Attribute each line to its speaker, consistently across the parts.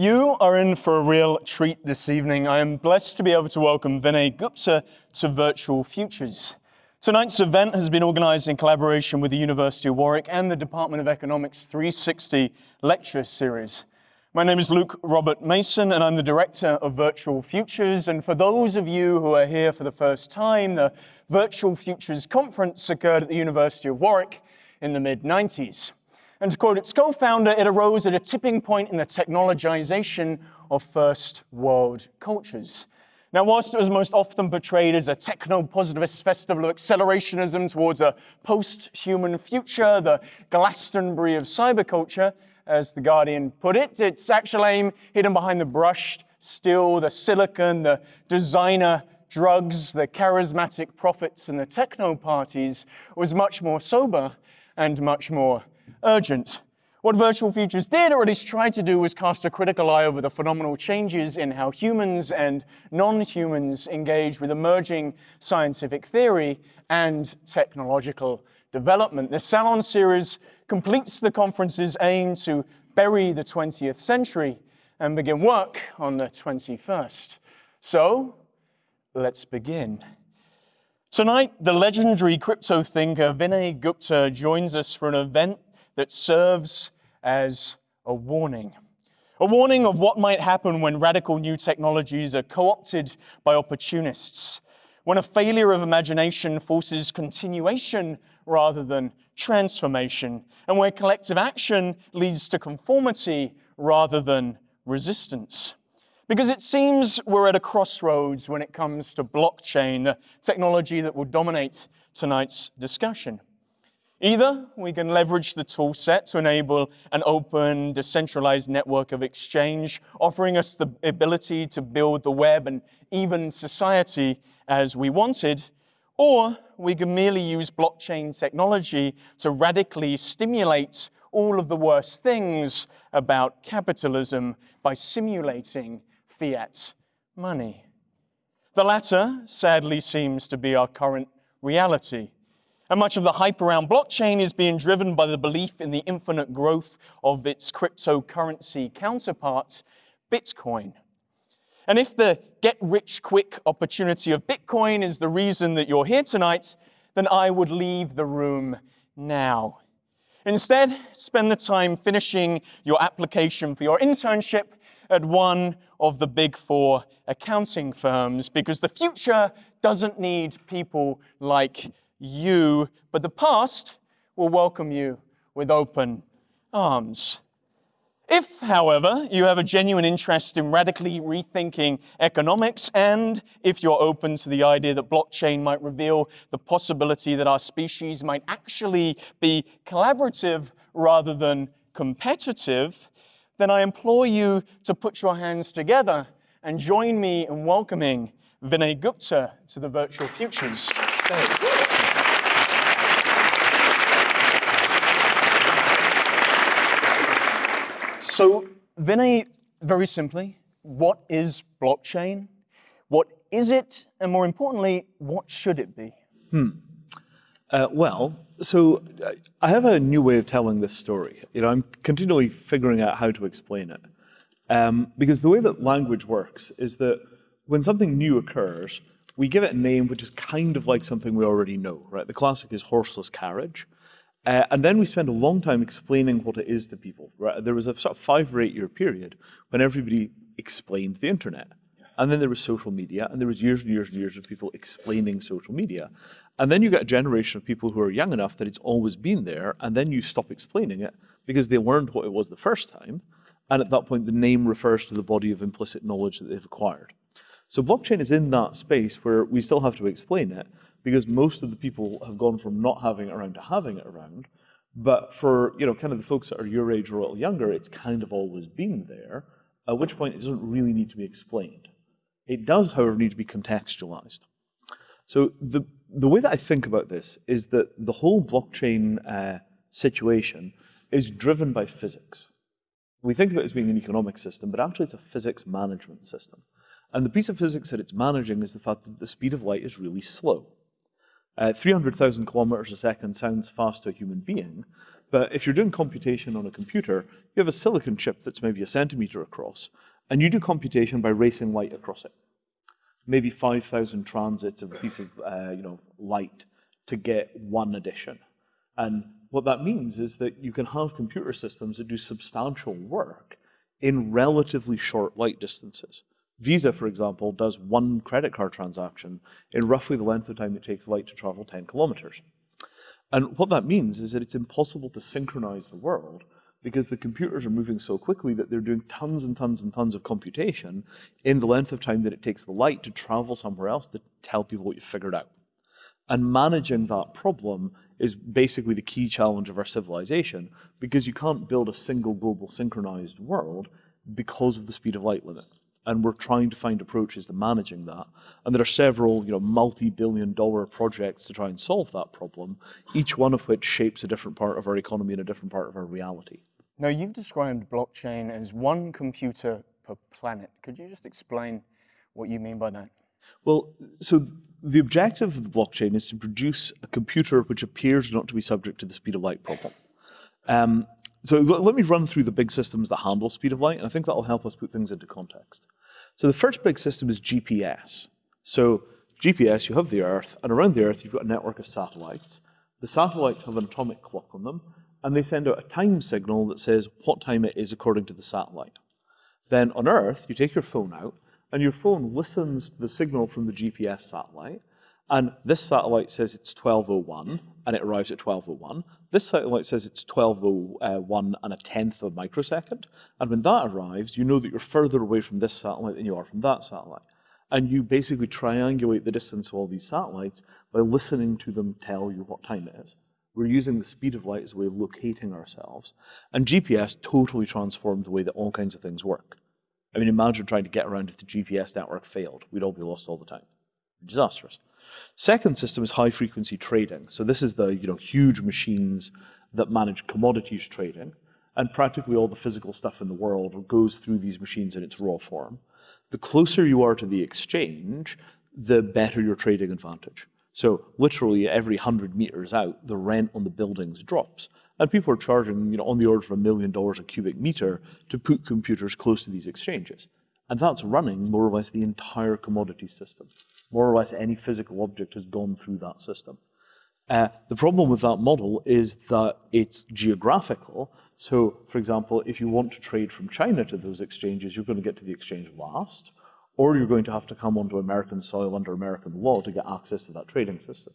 Speaker 1: You are in for a real treat this evening. I am blessed to be able to welcome Vinay Gupta to Virtual Futures. Tonight's event has been organized in collaboration with the University of Warwick and the Department of Economics 360 lecture series. My name is Luke Robert Mason, and I'm the director of Virtual Futures. And for those of you who are here for the first time, the Virtual Futures Conference occurred at the University of Warwick in the mid 90s. And to quote its co-founder, it arose at a tipping point in the technologization of first world cultures. Now, whilst it was most often portrayed as a techno-positivist festival of accelerationism towards a post-human future, the Glastonbury of cyberculture, as The Guardian put it, its actual aim hidden behind the brushed steel, the silicon, the designer drugs, the charismatic prophets, and the techno parties was much more sober and much more urgent. What Virtual Futures did, or at least tried to do, was cast a critical eye over the phenomenal changes in how humans and non-humans engage with emerging scientific theory and technological development. The Salon series completes the conference's aim to bury the 20th century and begin work on the 21st. So, let's begin. Tonight, the legendary crypto thinker Vinay Gupta joins us for an event that serves as a warning. A warning of what might happen when radical new technologies are co opted by opportunists, when a failure of imagination forces continuation rather than transformation, and where collective action leads to conformity rather than resistance. Because it seems we're at a crossroads when it comes to blockchain, the technology that will dominate tonight's discussion. Either we can leverage the tool set to enable an open, decentralized network of exchange, offering us the ability to build the web and even society as we wanted, or we can merely use blockchain technology to radically stimulate all of the worst things about capitalism by simulating fiat money. The latter, sadly, seems to be our current reality. And much of the hype around blockchain is being driven by the belief in the infinite growth of its cryptocurrency counterpart, Bitcoin. And if the get rich quick opportunity of Bitcoin is the reason that you're here tonight, then I would leave the room now. Instead, spend the time finishing your application for your internship at one of the big four accounting firms because the future doesn't need people like you, but the past will welcome you with open arms. If, however, you have a genuine interest in radically rethinking economics, and if you're open to the idea that blockchain might reveal the possibility that our species might actually be collaborative rather than competitive, then I implore you to put your hands together and join me in welcoming Vinay Gupta to the Virtual Futures stage. So, Vinay, very simply, what is blockchain? What is it? And more importantly, what should it be?
Speaker 2: Hmm. Uh, well, so uh, I have a new way of telling this story. You know, I'm continually figuring out how to explain it. Um, because the way that language works is that when something new occurs, we give it a name which is kind of like something we already know, right? The classic is horseless carriage. Uh, and then we spend a long time explaining what it is to people. Right? There was a sort of five or eight year period when everybody explained the internet. And then there was social media, and there was years and years and years of people explaining social media. And then you get a generation of people who are young enough that it's always been there, and then you stop explaining it because they learned what it was the first time. And at that point, the name refers to the body of implicit knowledge that they've acquired. So blockchain is in that space where we still have to explain it, because most of the people have gone from not having it around to having it around. But for you know, kind of the folks that are your age or a little younger, it's kind of always been there. At which point, it doesn't really need to be explained. It does, however, need to be contextualized. So the the way that I think about this is that the whole blockchain uh, situation is driven by physics. We think of it as being an economic system, but actually it's a physics management system. And the piece of physics that it's managing is the fact that the speed of light is really slow. Uh, 300,000 kilometers a second sounds fast to a human being, But if you're doing computation on a computer, you have a silicon chip that's maybe a centimeter across, and you do computation by racing light across it. Maybe 5,000 transits of a piece of uh, you know, light to get one addition. And what that means is that you can have computer systems that do substantial work in relatively short light distances. Visa, for example, does one credit card transaction in roughly the length of time it takes light to travel 10 kilometers. And what that means is that it's impossible to synchronize the world because the computers are moving so quickly that they're doing tons and tons and tons of computation in the length of time that it takes the light to travel somewhere else to tell people what you figured out. And managing that problem is basically the key challenge of our civilization because you can't build a single global synchronized world because of the speed of light limit and we're trying to find approaches to managing that. And there are several, you know, multi-billion dollar projects to try and solve that problem, each one of which shapes a different part of our economy and a different part of our reality.
Speaker 1: Now, you've described blockchain as one computer per planet. Could you just explain what you mean by that?
Speaker 2: Well, so the objective of the blockchain is to produce a computer which appears not to be subject to the speed of light problem. Um, so let me run through the big systems that handle speed of light, and I think that'll help us put things into context. So the first big system is GPS. So GPS, you have the Earth, and around the Earth you've got a network of satellites. The satellites have an atomic clock on them, and they send out a time signal that says what time it is according to the satellite. Then on Earth, you take your phone out, and your phone listens to the signal from the GPS satellite, and this satellite says it's 1201, and it arrives at 1201. This satellite says it's 1201 uh, and a tenth of a microsecond. And when that arrives, you know that you're further away from this satellite than you are from that satellite. And you basically triangulate the distance of all these satellites by listening to them tell you what time it is. We're using the speed of light as a way of locating ourselves. And GPS totally transformed the way that all kinds of things work. I mean, imagine trying to get around if the GPS network failed. We'd all be lost all the time. Disastrous. Second system is high frequency trading. So this is the you know huge machines that manage commodities trading, and practically all the physical stuff in the world goes through these machines in its raw form. The closer you are to the exchange, the better your trading advantage. So literally every 100 meters out, the rent on the buildings drops. And people are charging you know, on the order of a million dollars a cubic meter to put computers close to these exchanges. And that's running more or less the entire commodity system more or less any physical object has gone through that system. Uh, the problem with that model is that it's geographical. So, for example, if you want to trade from China to those exchanges, you're going to get to the exchange last, or you're going to have to come onto American soil under American law to get access to that trading system.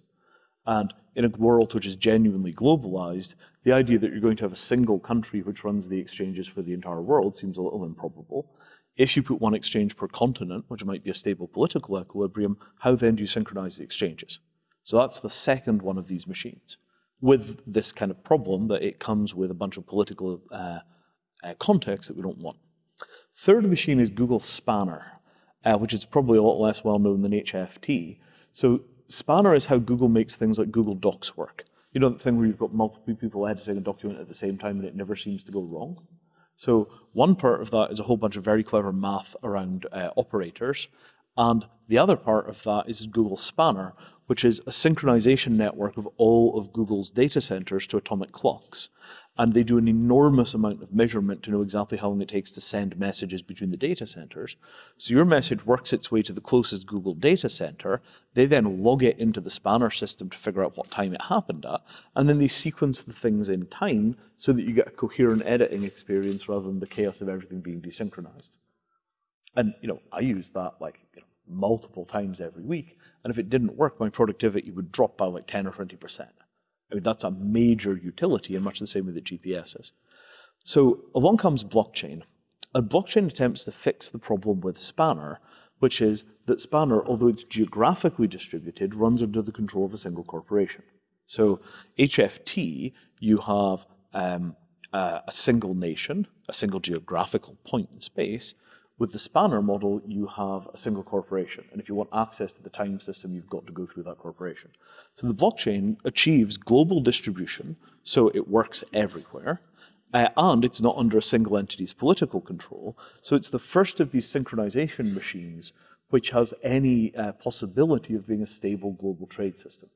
Speaker 2: And in a world which is genuinely globalized, the idea that you're going to have a single country which runs the exchanges for the entire world seems a little improbable. If you put one exchange per continent, which might be a stable political equilibrium, how then do you synchronize the exchanges? So that's the second one of these machines with this kind of problem that it comes with a bunch of political uh, uh, context that we don't want. Third machine is Google Spanner, uh, which is probably a lot less well known than HFT. So Spanner is how Google makes things like Google Docs work. You know the thing where you've got multiple people editing a document at the same time and it never seems to go wrong? So one part of that is a whole bunch of very clever math around uh, operators. And the other part of that is Google Spanner, which is a synchronization network of all of Google's data centers to atomic clocks and they do an enormous amount of measurement to know exactly how long it takes to send messages between the data centers. So your message works its way to the closest Google data center. They then log it into the spanner system to figure out what time it happened at, and then they sequence the things in time so that you get a coherent editing experience rather than the chaos of everything being desynchronized. And you know, I use that like you know, multiple times every week, and if it didn't work, my productivity would drop by like 10 or 20 percent. I mean, that's a major utility in much the same way that GPS is. So along comes blockchain. And blockchain attempts to fix the problem with Spanner, which is that Spanner, although it's geographically distributed, runs under the control of a single corporation. So HFT, you have um, a single nation, a single geographical point in space, with the spanner model, you have a single corporation. And if you want access to the time system, you've got to go through that corporation. So the blockchain achieves global distribution, so it works everywhere. Uh, and it's not under a single entity's political control. So it's the first of these synchronization machines which has any uh, possibility of being a stable global trade system.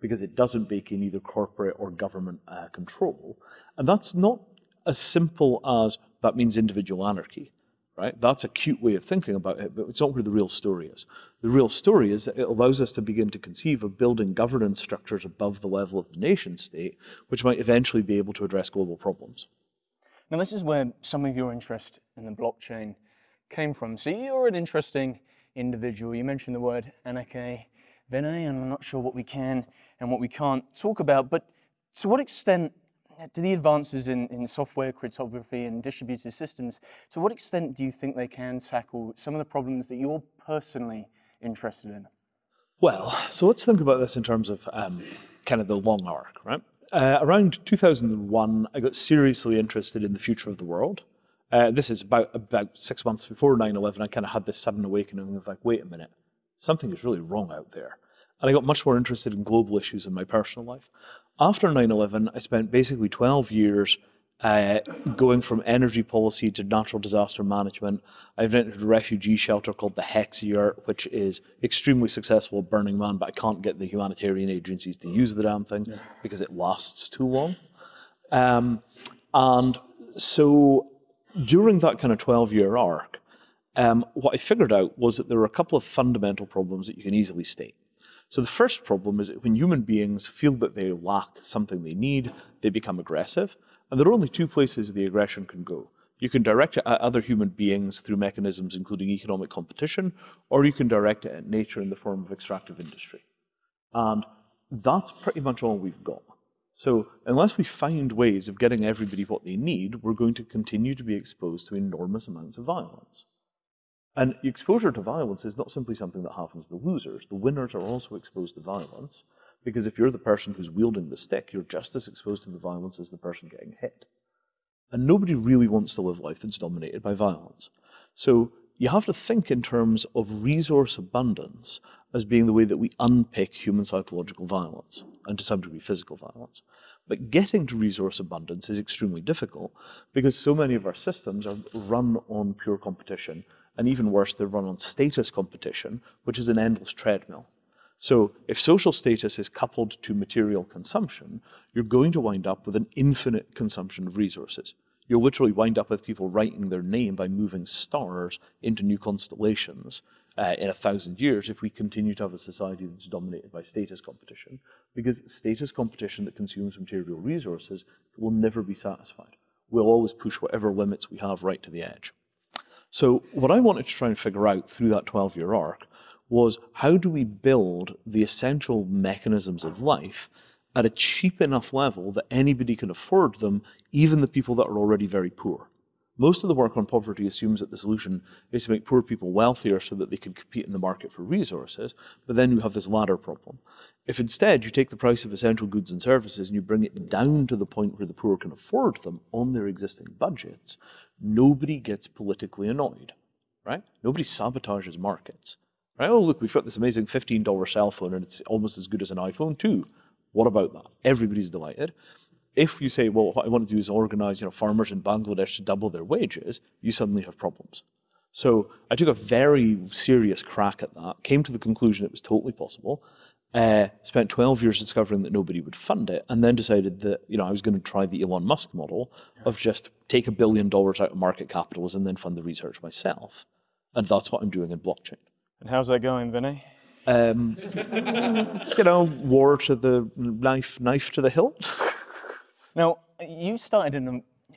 Speaker 2: because it doesn't bake in either corporate or government uh, control. And that's not as simple as that means individual anarchy, right? That's a cute way of thinking about it, but it's not where the real story is. The real story is that it allows us to begin to conceive of building governance structures above the level of the nation state, which might eventually be able to address global problems.
Speaker 1: Now, this is where some of your interest in the blockchain came from. So you're an interesting individual. You mentioned the word anarchy, Vinay, and I'm not sure what we can and what we can't talk about, but to what extent do the advances in, in software cryptography and distributed systems, to what extent do you think they can tackle some of the problems that you're personally interested in?
Speaker 2: Well, so let's think about this in terms of um, kind of the long arc, right? Uh, around 2001, I got seriously interested in the future of the world. Uh, this is about about six months before 9/11. I kind of had this sudden awakening of like, wait a minute, something is really wrong out there. And I got much more interested in global issues in my personal life. After 9 11, I spent basically 12 years uh, going from energy policy to natural disaster management. I've entered a refugee shelter called the Hexayurt, which is extremely successful at Burning Man, but I can't get the humanitarian agencies to use the damn thing yeah. because it lasts too long. Um, and so during that kind of 12 year arc, um, what I figured out was that there were a couple of fundamental problems that you can easily state. So the first problem is that when human beings feel that they lack something they need, they become aggressive. And there are only two places the aggression can go. You can direct it at other human beings through mechanisms including economic competition, or you can direct it at nature in the form of extractive industry. And that's pretty much all we've got. So unless we find ways of getting everybody what they need, we're going to continue to be exposed to enormous amounts of violence. And exposure to violence is not simply something that happens to losers. The winners are also exposed to violence because if you're the person who's wielding the stick, you're just as exposed to the violence as the person getting hit. And nobody really wants to live life that's dominated by violence. So you have to think in terms of resource abundance as being the way that we unpick human psychological violence, and to some degree physical violence. But getting to resource abundance is extremely difficult because so many of our systems are run on pure competition and even worse, they run on status competition, which is an endless treadmill. So if social status is coupled to material consumption, you're going to wind up with an infinite consumption of resources. You'll literally wind up with people writing their name by moving stars into new constellations uh, in a thousand years if we continue to have a society that's dominated by status competition. Because status competition that consumes material resources will never be satisfied. We'll always push whatever limits we have right to the edge. So what I wanted to try and figure out through that 12-year arc was how do we build the essential mechanisms of life at a cheap enough level that anybody can afford them, even the people that are already very poor. Most of the work on poverty assumes that the solution is to make poor people wealthier so that they can compete in the market for resources, but then you have this ladder problem. If instead you take the price of essential goods and services and you bring it down to the point where the poor can afford them on their existing budgets, nobody gets politically annoyed, right? Nobody sabotages markets, right? Oh, look, we've got this amazing $15 cell phone and it's almost as good as an iPhone too. What about that? Everybody's delighted. If you say, well, what I want to do is organize, you know, farmers in Bangladesh to double their wages, you suddenly have problems. So I took a very serious crack at that, came to the conclusion it was totally possible, uh, spent 12 years discovering that nobody would fund it, and then decided that you know I was going to try the Elon Musk model of just take a billion dollars out of market capitalism and then fund the research myself. And that's what I'm doing in blockchain.
Speaker 1: And how's that going, Vinay?
Speaker 2: Um, you know, war to the knife, knife to the hilt.
Speaker 1: now, you started in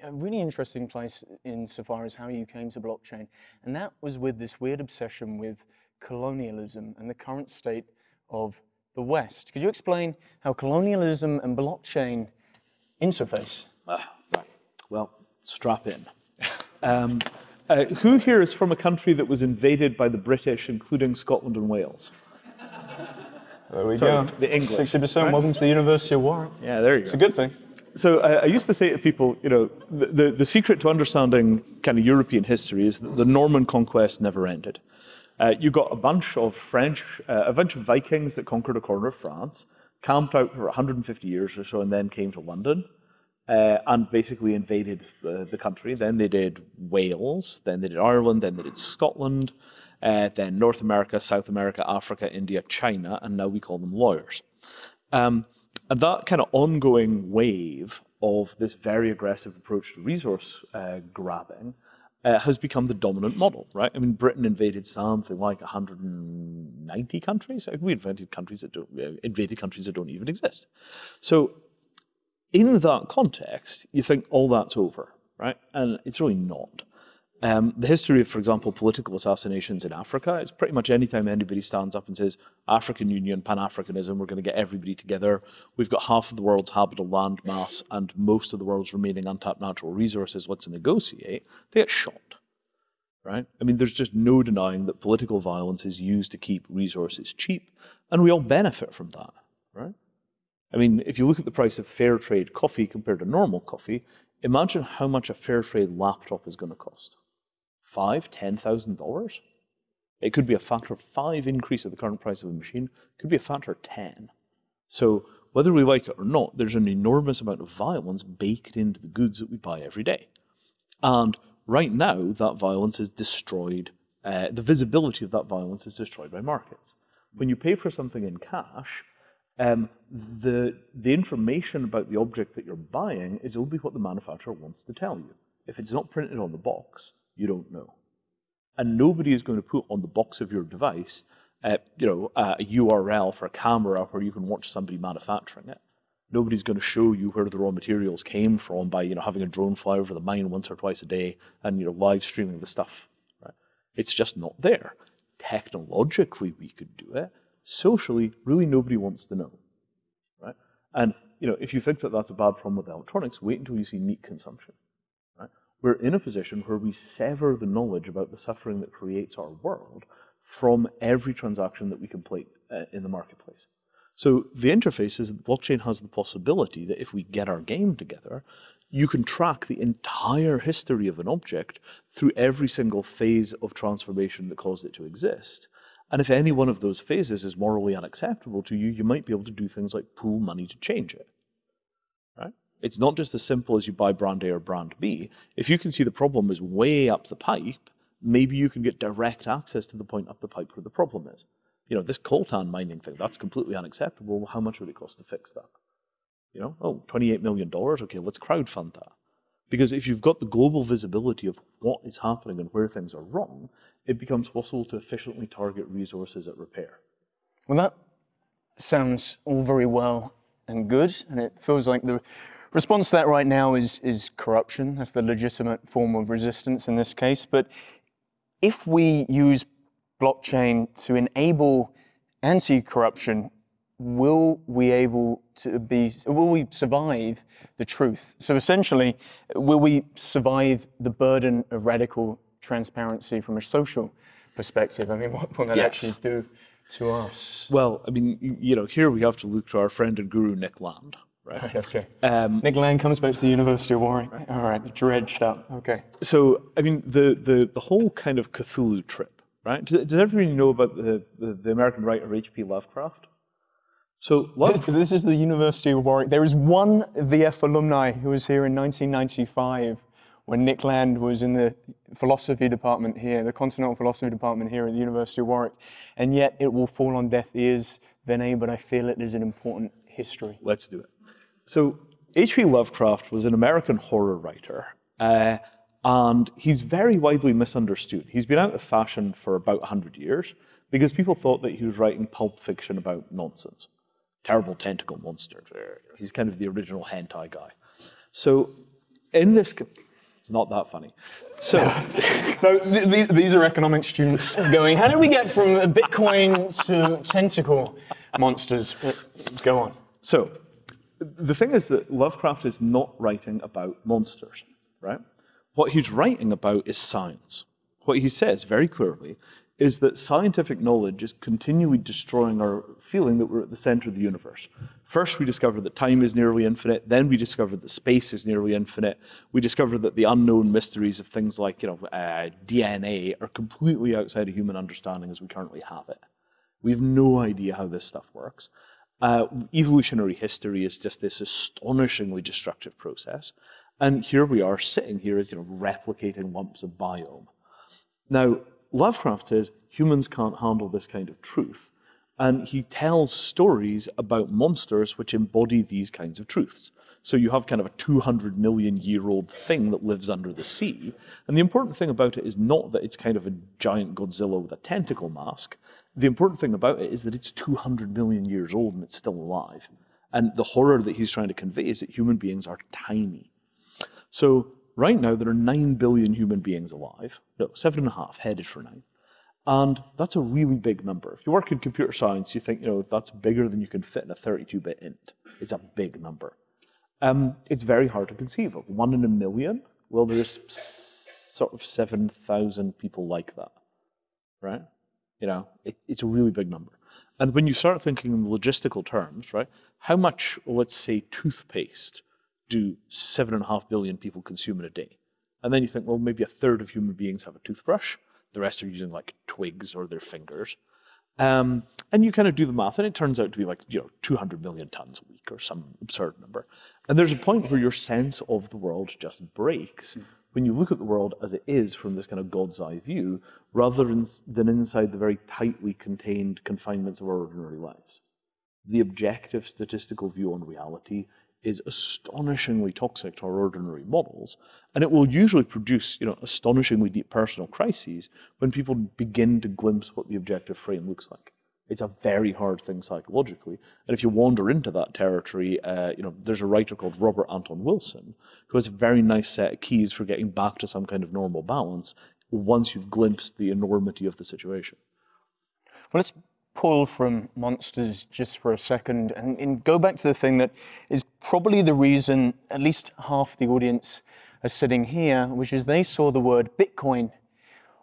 Speaker 1: a, a really interesting place insofar as how you came to blockchain, and that was with this weird obsession with colonialism and the current state of the West. Could you explain how colonialism and blockchain interface?
Speaker 2: Ah, right. Well, strap in. Um, uh, who here is from a country that was invaded by the British, including Scotland and Wales?
Speaker 1: There we Sorry,
Speaker 2: go. The English.
Speaker 1: 60%. Right? Welcome to the University of Warwick.
Speaker 2: Yeah, there you
Speaker 1: it's
Speaker 2: go.
Speaker 1: It's a good thing.
Speaker 2: So I, I, used to say to people, you know, the, the, the secret to understanding kind of European history is that the Norman conquest never ended. Uh, you got a bunch of French, uh, a bunch of Vikings that conquered a corner of France, camped out for 150 years or so, and then came to London. Uh, and basically invaded uh, the country. Then they did Wales, then they did Ireland, then they did Scotland, uh, then North America, South America, Africa, India, China, and now we call them lawyers. Um, and that kind of ongoing wave of this very aggressive approach to resource grabbing uh, has become the dominant model, right? I mean, Britain invaded something like 190 countries. We invaded countries that don't, uh, invaded countries that don't even exist. So, in that context, you think all that's over, right? And it's really not. Um, the history of, for example, political assassinations in Africa is pretty much anytime anybody stands up and says, African Union, Pan Africanism, we're going to get everybody together. We've got half of the world's habitable land mass and most of the world's remaining untapped natural resources. Let's negotiate. They get shot. Right? I mean, there's just no denying that political violence is used to keep resources cheap, and we all benefit from that. Right? I mean, if you look at the price of fair trade coffee compared to normal coffee, imagine how much a fair trade laptop is going to cost five, ten thousand dollars. It could be a factor of five increase of the current price of a machine. Could be a factor of ten. So whether we like it or not, there's an enormous amount of violence baked into the goods that we buy every day. And right now, that violence is destroyed. Uh, the visibility of that violence is destroyed by markets. When you pay for something in cash, um, the, the information about the object that you're buying is only what the manufacturer wants to tell you. If it's not printed on the box, you don't know. And nobody is going to put on the box of your device, uh, you know, a URL for a camera where you can watch somebody manufacturing it. Nobody's going to show you where the raw materials came from by, you know, having a drone fly over the mine once or twice a day and, you know, live streaming the stuff. Right? It's just not there. Technologically, we could do it. Socially, really nobody wants to know. Right? And, you know, if you think that that's a bad problem with electronics, wait until you see meat consumption we're in a position where we sever the knowledge about the suffering that creates our world from every transaction that we complete uh, in the marketplace. So the interface is that blockchain has the possibility that if we get our game together, you can track the entire history of an object through every single phase of transformation that caused it to exist. And if any one of those phases is morally unacceptable to you, you might be able to do things like pool money to change it. Right? It's not just as simple as you buy brand A or brand B. If you can see the problem is way up the pipe, maybe you can get direct access to the point up the pipe where the problem is. You know, this coltan mining thing, that's completely unacceptable. How much would it cost to fix that? You know, oh, $28 million, okay, let's crowdfund that. Because if you've got the global visibility of what is happening and where things are wrong, it becomes possible to efficiently target resources at repair.
Speaker 1: Well, that sounds all very well and good, and it feels like the Response to that right now is, is corruption. That's the legitimate form of resistance in this case. But if we use blockchain to enable anti-corruption, will we able to be, will we survive the truth? So essentially, will we survive the burden of radical transparency from a social perspective? I mean, what will that yes. actually do to us?
Speaker 2: Well, I mean, you know, here we have to look to our friend and guru, Nick Land,
Speaker 1: Right. okay. Um, Nick Land comes back to the University of Warwick. Right. All right, dredged up. Okay.
Speaker 2: So, I mean, the, the, the whole kind of Cthulhu trip, right? Does, does everybody know about the, the, the American writer H.P. Lovecraft?
Speaker 1: So, Lovecraft, this is the University of Warwick. There is one VF alumni who was here in 1995 when Nick Land was in the philosophy department here, the continental philosophy department here at the University of Warwick, and yet it will fall on deaf ears, Vinay, but I feel it is an important history.
Speaker 2: Let's do it. So H.P. Lovecraft was an American horror writer, uh, and he's very widely misunderstood. He's been out of fashion for about 100 years because people thought that he was writing pulp fiction about nonsense. Terrible tentacle monsters. He's kind of the original hentai guy. So in this, it's not that funny. So,
Speaker 1: no, th these are economics students going, how do we get from Bitcoin to tentacle monsters? Go on.
Speaker 2: So, the thing is that Lovecraft is not writing about monsters, right? What he's writing about is science. What he says very clearly is that scientific knowledge is continually destroying our feeling that we're at the center of the universe. First, we discover that time is nearly infinite. Then we discover that space is nearly infinite. We discover that the unknown mysteries of things like you know, uh, DNA are completely outside of human understanding as we currently have it. We have no idea how this stuff works. Uh, evolutionary history is just this astonishingly destructive process. And here we are sitting here as you know, replicating lumps of biome. Now, Lovecraft says humans can't handle this kind of truth. And he tells stories about monsters which embody these kinds of truths. So you have kind of a 200 million year old thing that lives under the sea. And the important thing about it is not that it's kind of a giant Godzilla with a tentacle mask. The important thing about it is that it's 200 million years old and it's still alive. And the horror that he's trying to convey is that human beings are tiny. So right now there are 9 billion human beings alive. No, seven and a half, headed for nine. And that's a really big number. If you work in computer science, you think, you know, that's bigger than you can fit in a 32-bit int. It's a big number. Um, it's very hard to conceive of. One in a million? Well, there's sort of 7,000 people like that, right? You know, it, it's a really big number. And when you start thinking in logistical terms, right, how much, let's say, toothpaste do seven and a half billion people consume in a day? And then you think, well, maybe a third of human beings have a toothbrush. The rest are using like twigs or their fingers. Um, and you kind of do the math, and it turns out to be like, you know, 200 million tons a week or some absurd number. And there's a point where your sense of the world just breaks when you look at the world as it is from this kind of God's eye view, rather than inside the very tightly contained confinements of our ordinary lives. The objective statistical view on reality is astonishingly toxic to our ordinary models, and it will usually produce, you know, astonishingly deep personal crises when people begin to glimpse what the objective frame looks like. It's a very hard thing psychologically, and if you wander into that territory, uh, you know, there's a writer called Robert Anton Wilson who has a very nice set of keys for getting back to some kind of normal balance once you've glimpsed the enormity of the situation.
Speaker 1: Well, let's pull from monsters just for a second and, and, go back to the thing that is probably the reason at least half the audience are sitting here, which is they saw the word Bitcoin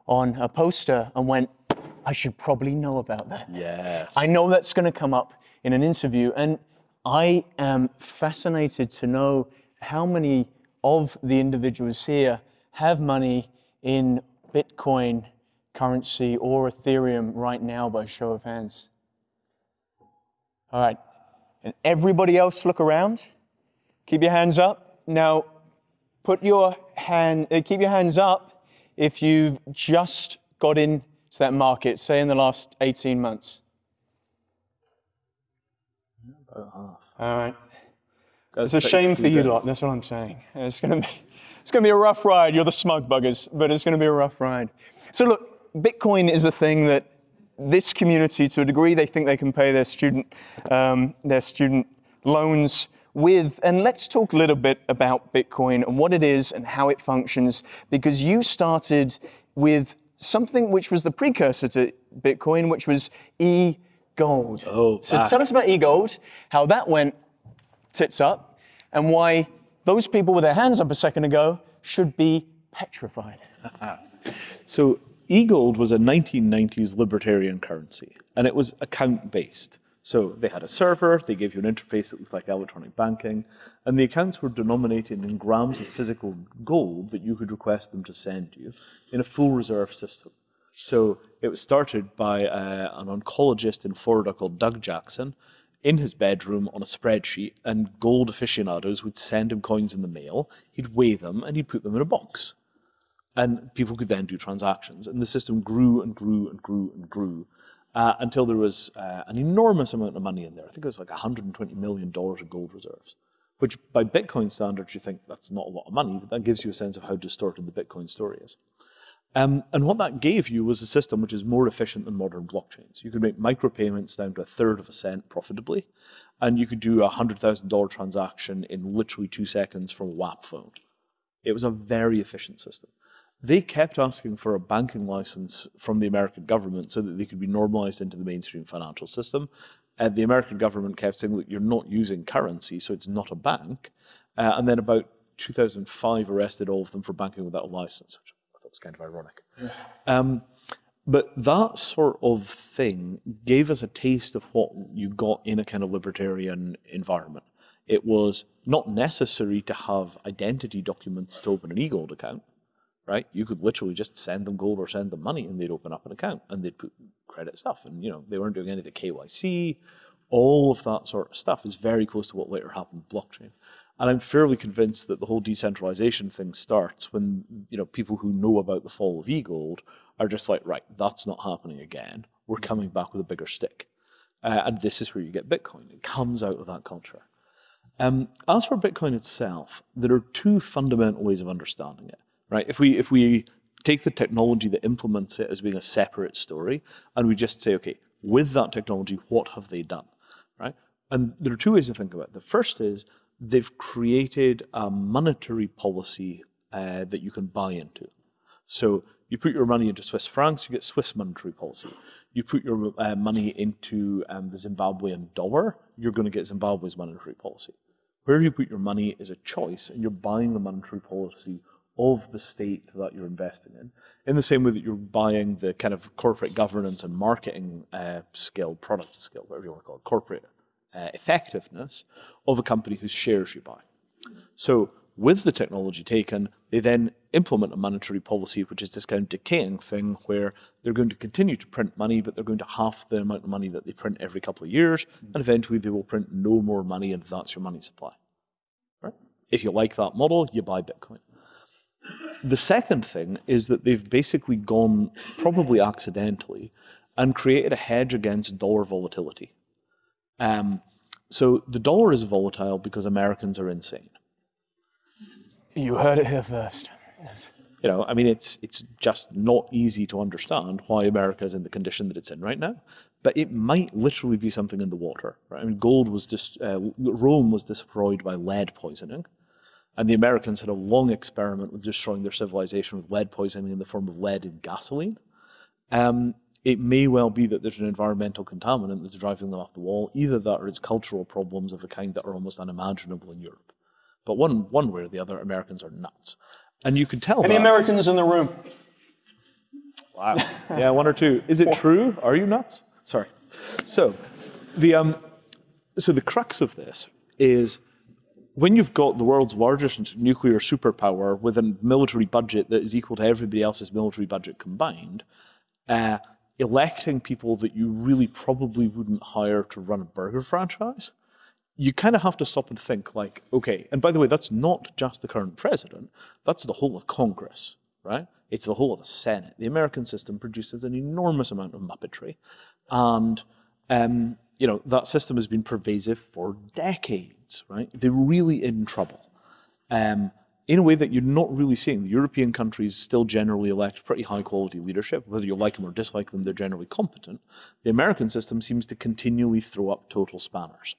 Speaker 1: on a poster and went, I should probably know about that.
Speaker 2: Yes.
Speaker 1: I know that's going to come up in an interview. And I am fascinated to know how many of the individuals here have money in Bitcoin currency or Ethereum right now by show of hands? All right. And everybody else look around. Keep your hands up. Now, put your hand, uh, keep your hands up if you've just got into that market, say in the last 18 months.
Speaker 2: About half.
Speaker 1: All right. It's a shame for you lot, that's what I'm saying. It's gonna be it's gonna be a rough ride. You're the smug buggers, but it's gonna be a rough ride. So look, Bitcoin is the thing that this community, to a degree, they think they can pay their student, um, their student loans with. And let's talk a little bit about Bitcoin and what it is and how it functions, because you started with something which was the precursor to Bitcoin, which was e-gold.
Speaker 2: Oh,
Speaker 1: so tell us about e-gold, how that went tits up, and why those people with their hands up a second ago should be petrified.
Speaker 2: so eGold was a 1990s libertarian currency, and it was account-based. So they had a server, they gave you an interface that looked like electronic banking, and the accounts were denominated in grams of physical gold that you could request them to send you in a full reserve system. So it was started by uh, an oncologist in Florida called Doug Jackson in his bedroom on a spreadsheet, and gold aficionados would send him coins in the mail, he'd weigh them, and he'd put them in a box and people could then do transactions. And the system grew and grew and grew and grew uh, until there was uh, an enormous amount of money in there. I think it was like $120 million of gold reserves, which by Bitcoin standards, you think that's not a lot of money, but that gives you a sense of how distorted the Bitcoin story is. Um, and what that gave you was a system which is more efficient than modern blockchains. You could make micropayments down to a third of a cent profitably, and you could do a $100,000 transaction in literally two seconds from a WAP phone. It was a very efficient system they kept asking for a banking license from the American government so that they could be normalized into the mainstream financial system. And the American government kept saying, look, you're not using currency, so it's not a bank. Uh, and then about 2005 arrested all of them for banking without a license, which I thought was kind of ironic. Yeah. Um, but that sort of thing gave us a taste of what you got in a kind of libertarian environment. It was not necessary to have identity documents to open an e-gold account right? You could literally just send them gold or send them money and they'd open up an account and they'd put credit stuff. And, you know, they weren't doing any of the KYC. All of that sort of stuff is very close to what later happened with blockchain. And I'm fairly convinced that the whole decentralization thing starts when, you know, people who know about the fall of e-gold are just like, right, that's not happening again. We're coming back with a bigger stick. Uh, and this is where you get Bitcoin. It comes out of that culture. Um, as for Bitcoin itself, there are two fundamental ways of understanding it. Right? If we if we take the technology that implements it as being a separate story, and we just say, okay, with that technology, what have they done? Right? And there are two ways to think about it. The first is they've created a monetary policy uh, that you can buy into. So you put your money into Swiss francs, you get Swiss monetary policy. You put your uh, money into um, the Zimbabwean dollar, you're going to get Zimbabwe's monetary policy. Where you put your money is a choice, and you're buying the monetary policy of the state that you're investing in, in the same way that you're buying the kind of corporate governance and marketing uh, skill, product skill, whatever you want to call it, corporate uh, effectiveness of a company whose shares you buy. So with the technology taken, they then implement a monetary policy, which is this kind of decaying thing where they're going to continue to print money, but they're going to half the amount of money that they print every couple of years, and eventually they will print no more money, and that's your money supply. Right? If you like that model, you buy Bitcoin. The second thing is that they've basically gone, probably accidentally, and created a hedge against dollar volatility. Um, so the dollar is volatile because Americans are insane.
Speaker 1: You heard it here first.
Speaker 2: You know, I mean, it's it's just not easy to understand why America is in the condition that it's in right now. But it might literally be something in the water. Right? I mean, gold was just uh, Rome was destroyed by lead poisoning, and the Americans had a long experiment with destroying their civilization with lead poisoning in the form of lead in gasoline. Um, it may well be that there's an environmental contaminant that's driving them off the wall. Either that or it's cultural problems of a kind that are almost unimaginable in Europe. But one, one way or the other, Americans are nuts. And you can tell
Speaker 1: Any
Speaker 2: that.
Speaker 1: Americans in the room?
Speaker 2: Wow. yeah, one or two. Is it true? Are you nuts? Sorry. So, the, um, so the crux of this is when you've got the world's largest nuclear superpower with a military budget that is equal to everybody else's military budget combined, uh, electing people that you really probably wouldn't hire to run a burger franchise, you kind of have to stop and think like, okay, and by the way, that's not just the current president, that's the whole of Congress, right? It's the whole of the Senate. The American system produces an enormous amount of muppetry. And, um, you know, that system has been pervasive for decades, right? They're really in trouble. Um, in a way that you're not really seeing. The European countries still generally elect pretty high quality leadership. Whether you like them or dislike them, they're generally competent. The American system seems to continually throw up total spanners.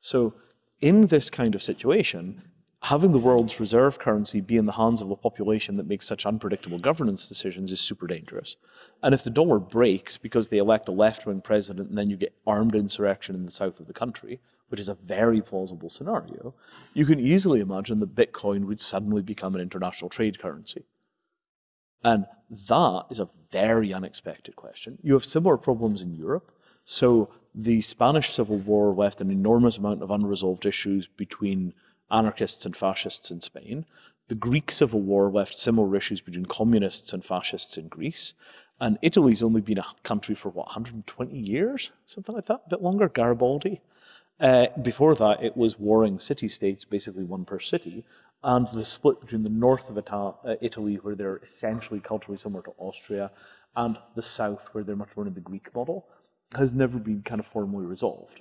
Speaker 2: So in this kind of situation, having the world's reserve currency be in the hands of a population that makes such unpredictable governance decisions is super dangerous. And if the dollar breaks because they elect a left-wing president and then you get armed insurrection in the south of the country, which is a very plausible scenario, you can easily imagine that Bitcoin would suddenly become an international trade currency. And that is a very unexpected question. You have similar problems in Europe. So the Spanish Civil War left an enormous amount of unresolved issues between anarchists and fascists in Spain. The Greek Civil War left similar issues between communists and fascists in Greece. And Italy's only been a country for, what, 120 years? Something like that? A bit longer? Garibaldi? Uh, before that, it was warring city-states, basically one per city, and the split between the north of Ita uh, Italy, where they're essentially culturally similar to Austria, and the south, where they're much more in the Greek model, has never been kind of formally resolved.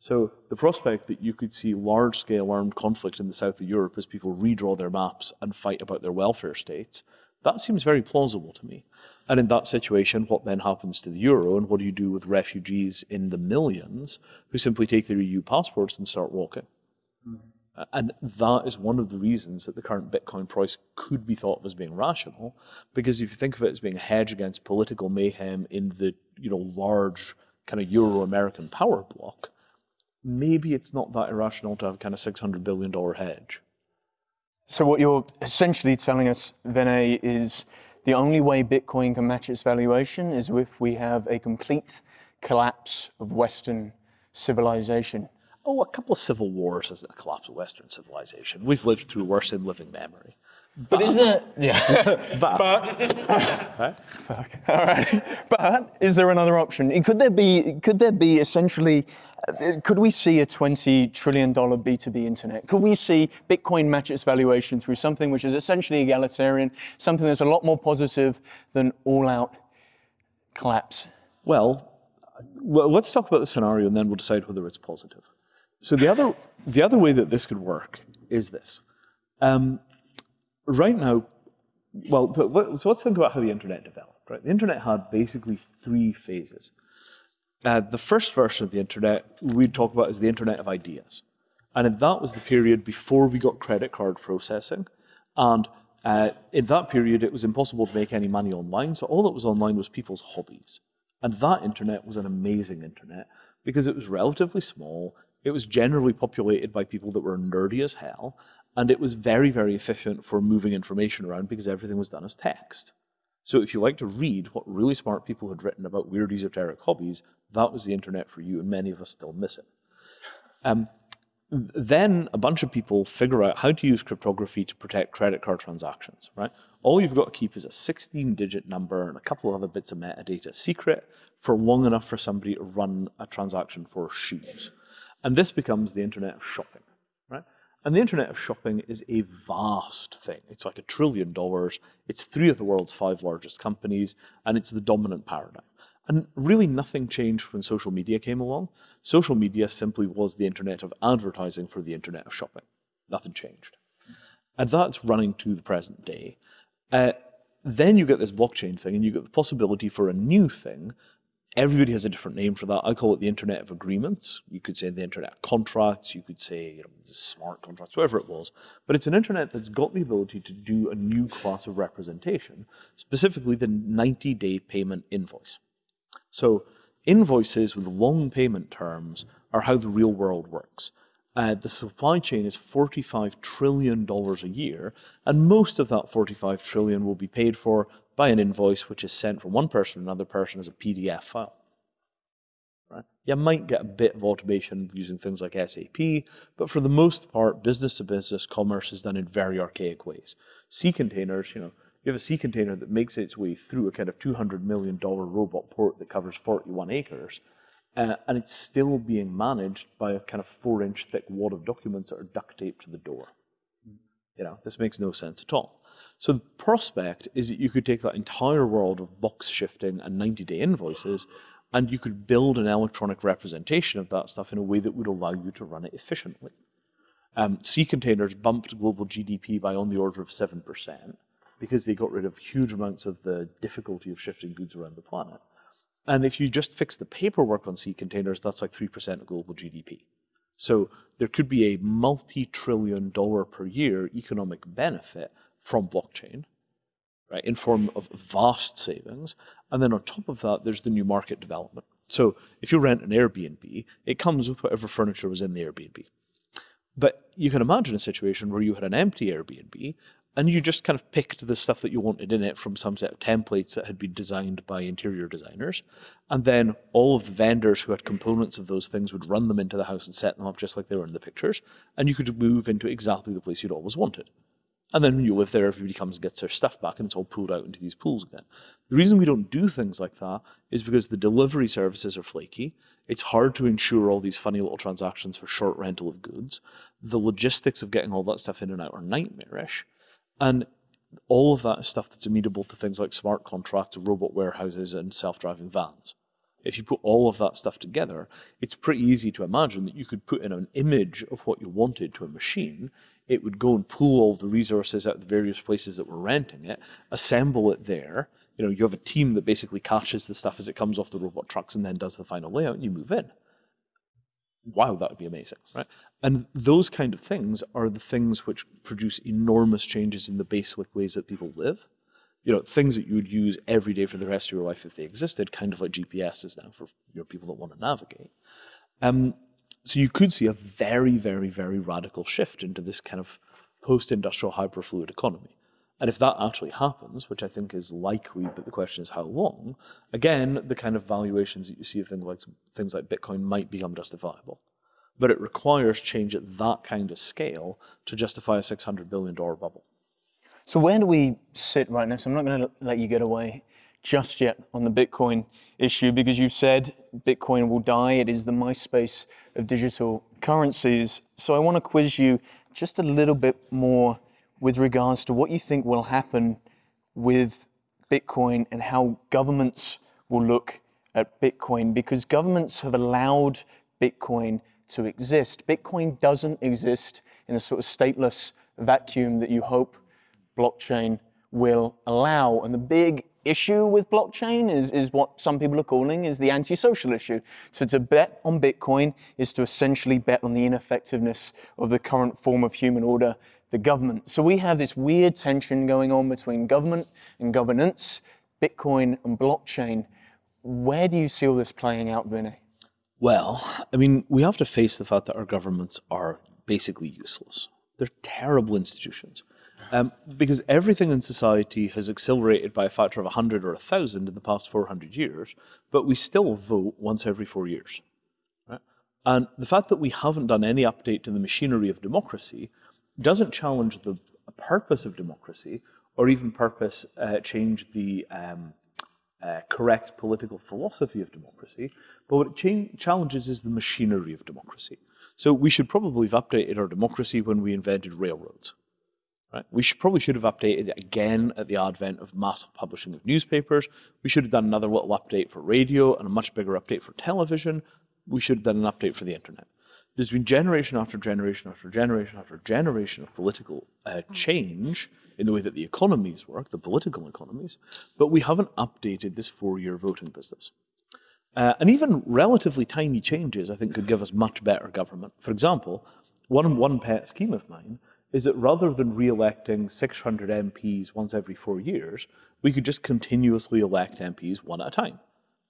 Speaker 2: So the prospect that you could see large-scale armed conflict in the south of Europe as people redraw their maps and fight about their welfare states, that seems very plausible to me. And in that situation, what then happens to the euro and what do you do with refugees in the millions who simply take their EU passports and start walking? Mm. And that is one of the reasons that the current Bitcoin price could be thought of as being rational, because if you think of it as being a hedge against political mayhem in the you know large kind of Euro-American power block, maybe it's not that irrational to have kind of $600 billion hedge.
Speaker 1: So what you're essentially telling us, Vinay, is the only way Bitcoin can match its valuation is if we have a complete collapse of Western civilization.
Speaker 2: Oh, a couple of civil wars is a collapse of Western civilization. We've lived through worse in living memory.
Speaker 1: But, isn't it? Yeah.
Speaker 2: but,
Speaker 1: but fuck. All right. But is there another option? Could there be? Could there be essentially? Uh, could we see a twenty trillion dollar B two B internet? Could we see Bitcoin match its valuation through something which is essentially egalitarian, something that's a lot more positive than all out collapse?
Speaker 2: Well, well, let's talk about the scenario and then we'll decide whether it's positive. So the other, the other way that this could work is this. Um, right now, well, so let's think about how the internet developed. Right, the internet had basically three phases. Uh, the first version of the internet we'd talk about as the internet of ideas, and that was the period before we got credit card processing, and uh, in that period it was impossible to make any money online. So all that was online was people's hobbies, and that internet was an amazing internet because it was relatively small. It was generally populated by people that were nerdy as hell, and it was very, very efficient for moving information around because everything was done as text. So if you like to read what really smart people had written about weird esoteric hobbies, that was the internet for you, and many of us still miss it. Um, then a bunch of people figure out how to use cryptography to protect credit card transactions, right? All you've got to keep is a 16-digit number and a couple of other bits of metadata secret for long enough for somebody to run a transaction for shoes. And this becomes the internet of shopping. And the internet of shopping is a vast thing. It's like a trillion dollars. It's three of the world's five largest companies, and it's the dominant paradigm. And really nothing changed when social media came along. Social media simply was the internet of advertising for the internet of shopping. Nothing changed. And that's running to the present day. Uh, then you get this blockchain thing, and you get the possibility for a new thing Everybody has a different name for that. I call it the Internet of Agreements. You could say the Internet of Contracts. You could say you know, smart contracts, whatever it was. But it's an Internet that's got the ability to do a new class of representation, specifically the 90-day payment invoice. So invoices with long payment terms are how the real world works. Uh, the supply chain is $45 trillion a year, and most of that 45 trillion will be paid for by an invoice which is sent from one person to another person as a PDF file. Right? You might get a bit of automation using things like SAP, but for the most part, business to business commerce is done in very archaic ways. Sea containers, you know, you have a sea container that makes its way through a kind of $200 million robot port that covers 41 acres, uh, and it's still being managed by a kind of four inch thick wad of documents that are duct taped to the door. You know, this makes no sense at all. So the prospect is that you could take that entire world of box shifting and 90-day invoices and you could build an electronic representation of that stuff in a way that would allow you to run it efficiently. Um, sea containers bumped global GDP by on the order of 7% because they got rid of huge amounts of the difficulty of shifting goods around the planet. And if you just fix the paperwork on sea containers, that's like 3% of global GDP. So there could be a multi-trillion dollar per year economic benefit from blockchain, right, in form of vast savings. And then on top of that, there's the new market development. So if you rent an Airbnb, it comes with whatever furniture was in the Airbnb. But you can imagine a situation where you had an empty Airbnb and you just kind of picked the stuff that you wanted in it from some set of templates that had been designed by interior designers. And then all of the vendors who had components of those things would run them into the house and set them up just like they were in the pictures. And you could move into exactly the place you'd always wanted. And then when you live there, everybody comes and gets their stuff back and it's all pulled out into these pools again. The reason we don't do things like that is because the delivery services are flaky. It's hard to ensure all these funny little transactions for short rental of goods. The logistics of getting all that stuff in and out are nightmarish. And all of that is stuff that's amenable to things like smart contracts, robot warehouses, and self-driving vans. If you put all of that stuff together, it's pretty easy to imagine that you could put in an image of what you wanted to a machine it would go and pull all the resources out of the various places that were renting it, assemble it there. You know, you have a team that basically catches the stuff as it comes off the robot trucks and then does the final layout and you move in. Wow, that would be amazing, right? And those kind of things are the things which produce enormous changes in the basic ways that people live. You know, things that you would use every day for the rest of your life if they existed, kind of like GPS is now for people that want to navigate. Um, so you could see a very, very, very radical shift into this kind of post-industrial hyperfluid economy. And if that actually happens, which I think is likely, but the question is how long, again, the kind of valuations that you see of things like, things like Bitcoin might become justifiable. But it requires change at that kind of scale to justify a $600 billion bubble.
Speaker 1: So where do we sit right now? So I'm not going to let you get away just yet on the Bitcoin issue because you've said Bitcoin will die. It is the MySpace of digital currencies. So I want to quiz you just a little bit more with regards to what you think will happen with Bitcoin and how governments will look at Bitcoin because governments have allowed Bitcoin to exist. Bitcoin doesn't exist in a sort of stateless vacuum that you hope blockchain will allow. And the big issue with blockchain is, is what some people are calling is the anti-social issue. So to bet on Bitcoin is to essentially bet on the ineffectiveness of the current form of human order, the government. So we have this weird tension going on between government and governance, Bitcoin and blockchain. Where do you see all this playing out, Vinay?
Speaker 2: Well, I mean, we have to face the fact that our governments are basically useless. They're terrible institutions. Um, because everything in society has accelerated by a factor of 100 or 1,000 in the past 400 years, but we still vote once every four years. Right? And the fact that we haven't done any update to the machinery of democracy doesn't challenge the purpose of democracy or even purpose uh, change the um, uh, correct political philosophy of democracy, but what it challenges is the machinery of democracy. So we should probably have updated our democracy when we invented railroads. Right? We should, probably should have updated it again at the advent of massive publishing of newspapers. We should have done another little update for radio and a much bigger update for television. We should have done an update for the internet. There's been generation after generation after generation after generation of political uh, change in the way that the economies work, the political economies, but we haven't updated this four-year voting business. Uh, and even relatively tiny changes, I think, could give us much better government. For example, one, one pet scheme of mine is that rather than re-electing 600 MPs once every four years, we could just continuously elect MPs one at a time.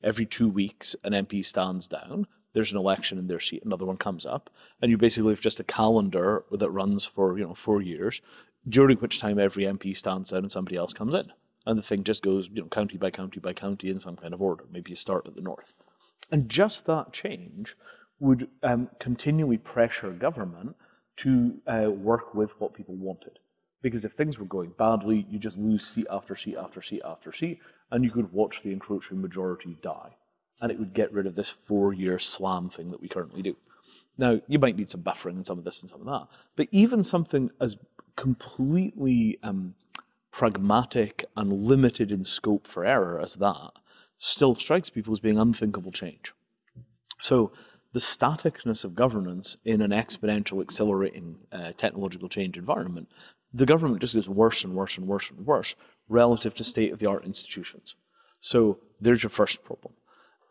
Speaker 2: Every two weeks, an MP stands down, there's an election in their seat, another one comes up, and you basically have just a calendar that runs for you know four years, during which time every MP stands down and somebody else comes in. And the thing just goes you know, county by county by county in some kind of order. Maybe you start at the north. And just that change would um, continually pressure government to uh, work with what people wanted. Because if things were going badly, you just lose seat after seat after seat after seat, and you could watch the encroaching majority die. And it would get rid of this four-year slam thing that we currently do. Now, you might need some buffering and some of this and some of that, but even something as completely um, pragmatic and limited in scope for error as that still strikes people as being unthinkable change. So the staticness of governance in an exponential accelerating uh, technological change environment, the government just gets worse and worse and worse and worse relative to state-of-the-art institutions. So there's your first problem.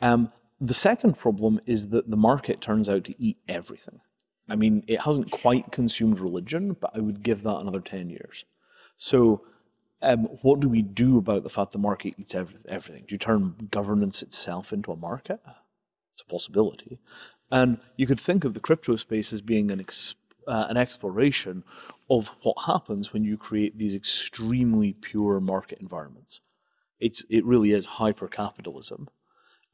Speaker 2: Um, the second problem is that the market turns out to eat everything. I mean, it hasn't quite consumed religion, but I would give that another 10 years. So um, what do we do about the fact the market eats everything? Do you turn governance itself into a market? It's a possibility. And you could think of the crypto space as being an, uh, an exploration of what happens when you create these extremely pure market environments. It's, it really is hyper-capitalism.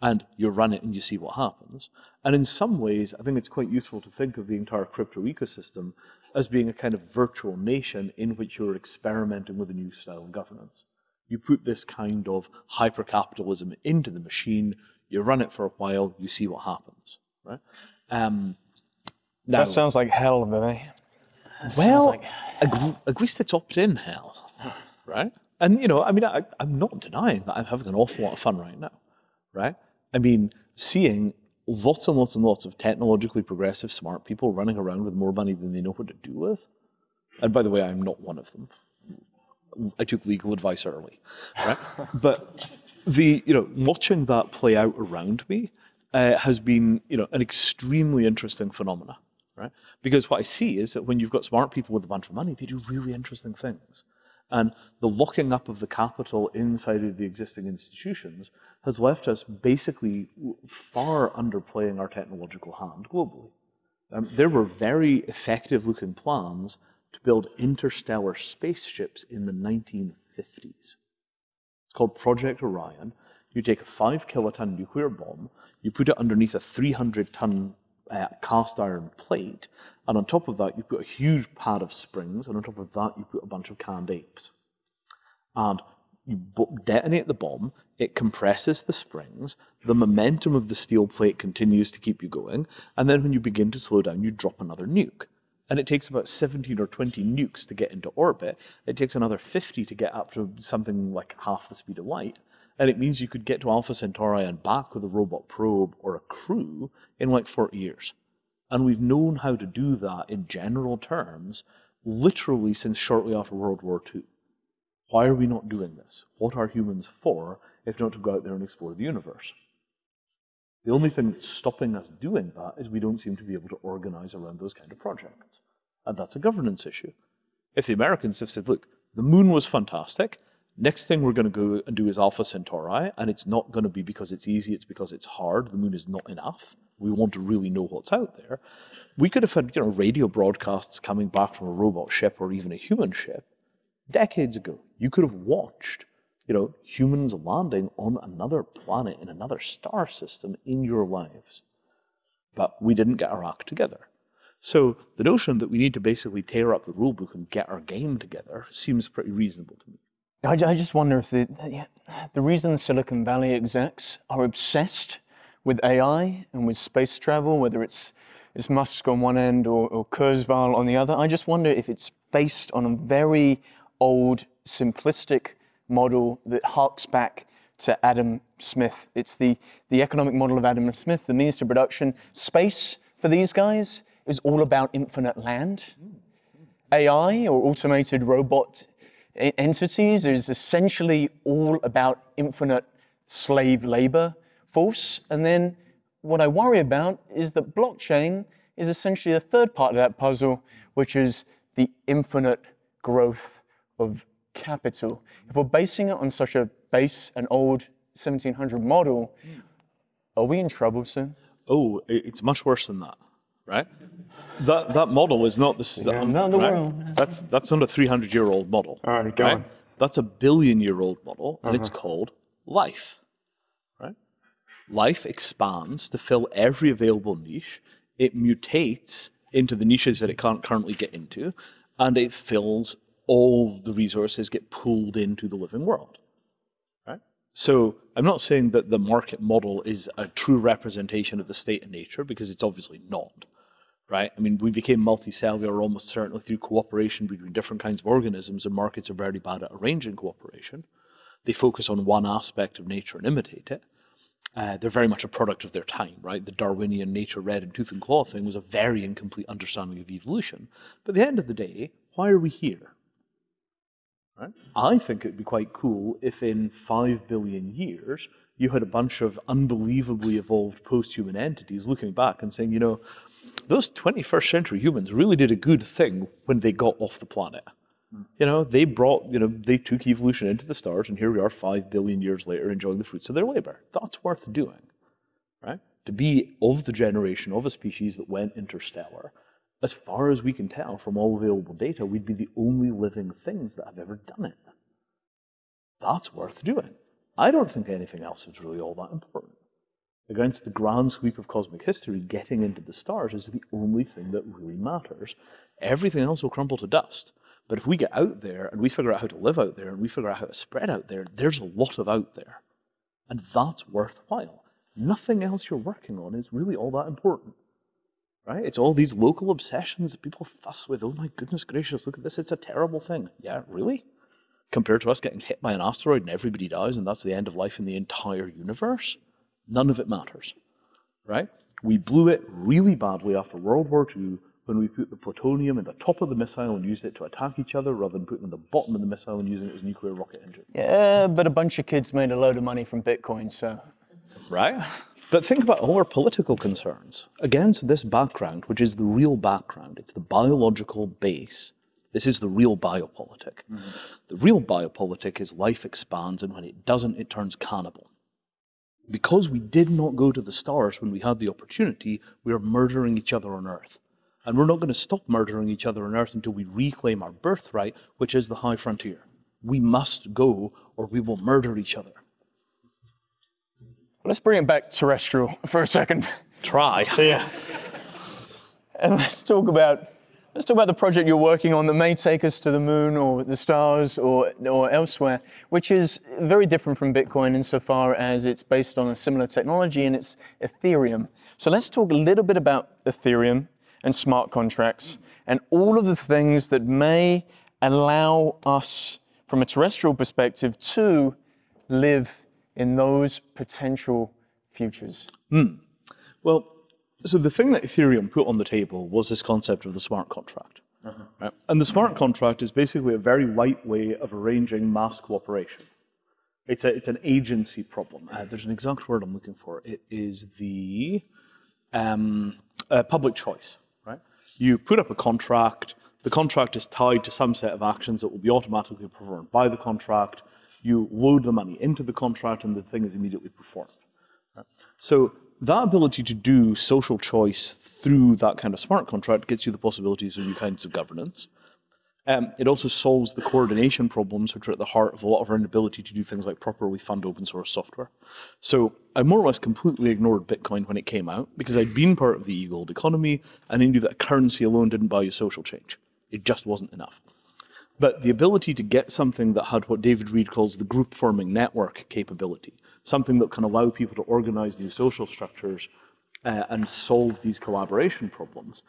Speaker 2: And you run it and you see what happens. And in some ways, I think it's quite useful to think of the entire crypto ecosystem as being a kind of virtual nation in which you're experimenting with a new style of governance. You put this kind of hyper-capitalism into the machine, you run it for a while, you see what happens, right? Um,
Speaker 1: now, that sounds like hell, Vinay.
Speaker 2: Well, like... at least it's opt-in hell, right? And, you know, I mean, I, I'm not denying that I'm having an awful lot of fun right now, right? I mean, seeing lots and lots and lots of technologically progressive, smart people running around with more money than they know what to do with. And by the way, I'm not one of them. I took legal advice early, right? but the, you know, watching that play out around me uh, has been, you know, an extremely interesting phenomena, right? Because what I see is that when you've got smart people with a bunch of money, they do really interesting things. And the locking up of the capital inside of the existing institutions has left us basically far underplaying our technological hand globally. Um, there were very effective looking plans to build interstellar spaceships in the 1950s called Project Orion. You take a five kiloton nuclear bomb, you put it underneath a 300 ton uh, cast iron plate, and on top of that you put a huge pad of springs, and on top of that you put a bunch of canned apes. And you detonate the bomb, it compresses the springs, the momentum of the steel plate continues to keep you going, and then when you begin to slow down, you drop another nuke and it takes about 17 or 20 nukes to get into orbit. It takes another 50 to get up to something like half the speed of light. And it means you could get to Alpha Centauri and back with a robot probe or a crew in like 40 years. And we've known how to do that in general terms literally since shortly after World War II. Why are we not doing this? What are humans for if not to go out there and explore the universe? The only thing that's stopping us doing that is we don't seem to be able to organize around those kind of projects. And that's a governance issue. If the Americans have said, look, the moon was fantastic, next thing we're going to go and do is Alpha Centauri, and it's not going to be because it's easy, it's because it's hard, the moon is not enough. We want to really know what's out there. We could have had you know, radio broadcasts coming back from a robot ship or even a human ship decades ago. You could have watched you know, humans landing on another planet in another star system in your lives. But we didn't get our act together. So the notion that we need to basically tear up the rulebook and get our game together seems pretty reasonable to me.
Speaker 1: I, I just wonder if the, the reason Silicon Valley execs are obsessed with AI and with space travel, whether it's, it's Musk on one end or, or Kurzweil on the other, I just wonder if it's based on a very old, simplistic model that harks back to Adam Smith. It's the, the economic model of Adam Smith, the means to production. Space for these guys is all about infinite land. AI or automated robot entities is essentially all about infinite slave labor force. And then what I worry about is that blockchain is essentially the third part of that puzzle, which is the infinite growth of capital. If we're basing it on such a base, an old 1700 model, are we in trouble soon?
Speaker 2: Oh, it's much worse than that, right? That that model is not the
Speaker 1: yeah, um, not the right? world.
Speaker 2: That's that's not a 300 year old model.
Speaker 1: All right, go right? on.
Speaker 2: That's a billion year old model, and uh-huh. it's called life. Right? Life expands to fill every available niche. It mutates into the niches that it can't currently get into, and it fills all the resources get pulled into the living world. Right? So I'm not saying that the market model is a true representation of the state of nature, because it's obviously not. Right? I mean, we became multicellular almost certainly through cooperation between different kinds of organisms, and markets are very bad at arranging cooperation. They focus on one aspect of nature and imitate it. Uh, they're very much a product of their time, right? The Darwinian nature red in tooth and claw thing was a very incomplete understanding of evolution. But at the end of the day, why are we here? Right? I think it'd be quite cool if in five billion years you had a bunch of unbelievably evolved post-human entities looking back and saying, you know, those 21st century humans really did a good thing when they got off the planet. Mm. You know, they brought, you know, they took evolution into the stars, and here we are five billion years later enjoying the fruits of their labor. That's worth doing, right? To be of the generation of a species that went interstellar as far as we can tell from all available data, we'd be the only living things that have ever done it. That's worth doing. I don't think anything else is really all that important. Against the grand sweep of cosmic history, getting into the stars is the only thing that really matters. Everything else will crumble to dust. But if we get out there and we figure out how to live out there and we figure out how to spread out there, there's a lot of out there. And that's worthwhile. Nothing else you're working on is really all that important right? It's all these local obsessions that people fuss with. Oh my goodness gracious, look at this, it's a terrible thing. Yeah, really? Compared to us getting hit by an asteroid and everybody dies and that's the end of life in the entire universe? None of it matters, right? We blew it really badly after World War II when we put the plutonium in the top of the missile and used it to attack each other rather than putting it in the bottom of the missile and using it as a nuclear rocket engine.
Speaker 1: Yeah, but a bunch of kids made a load of money from Bitcoin, so.
Speaker 2: Right? But think about all our political concerns. Against this background, which is the real background, it's the biological base. This is the real biopolitic. Mm -hmm. The real biopolitic is life expands, and when it doesn't, it turns cannibal. Because we did not go to the stars when we had the opportunity, we are murdering each other on Earth. And we're not going to stop murdering each other on Earth until we reclaim our birthright, which is the high frontier. We must go, or we will murder each other.
Speaker 1: Let's bring it back terrestrial for a second.
Speaker 2: Try.
Speaker 1: Yeah. And let's talk about let's talk about the project you're working on that may take us to the moon or the stars or or elsewhere, which is very different from Bitcoin insofar as it's based on a similar technology and it's Ethereum. So let's talk a little bit about Ethereum and smart contracts and all of the things that may allow us from a terrestrial perspective to live in those potential futures?
Speaker 2: Well, so the thing that Ethereum put on the table was this concept of the smart contract. Right? And the smart contract is basically a very light way of arranging mass cooperation. It's, a, it's an agency problem. Uh, there's an exact word I'm looking for. It is the um, uh, public choice. Right? You put up a contract. The contract is tied to some set of actions that will be automatically performed by the contract. You load the money into the contract, and the thing is immediately performed. So that ability to do social choice through that kind of smart contract gets you the possibilities of new kinds of governance. Um, it also solves the coordination problems which are at the heart of a lot of our inability to do things like properly fund open source software. So I more or less completely ignored Bitcoin when it came out because I'd been part of the e-gold economy and I knew that currency alone didn't buy you social change. It just wasn't enough. But the ability to get something that had what David Reed calls the group forming network capability, something that can allow people to organize new social structures uh, and solve these collaboration problems,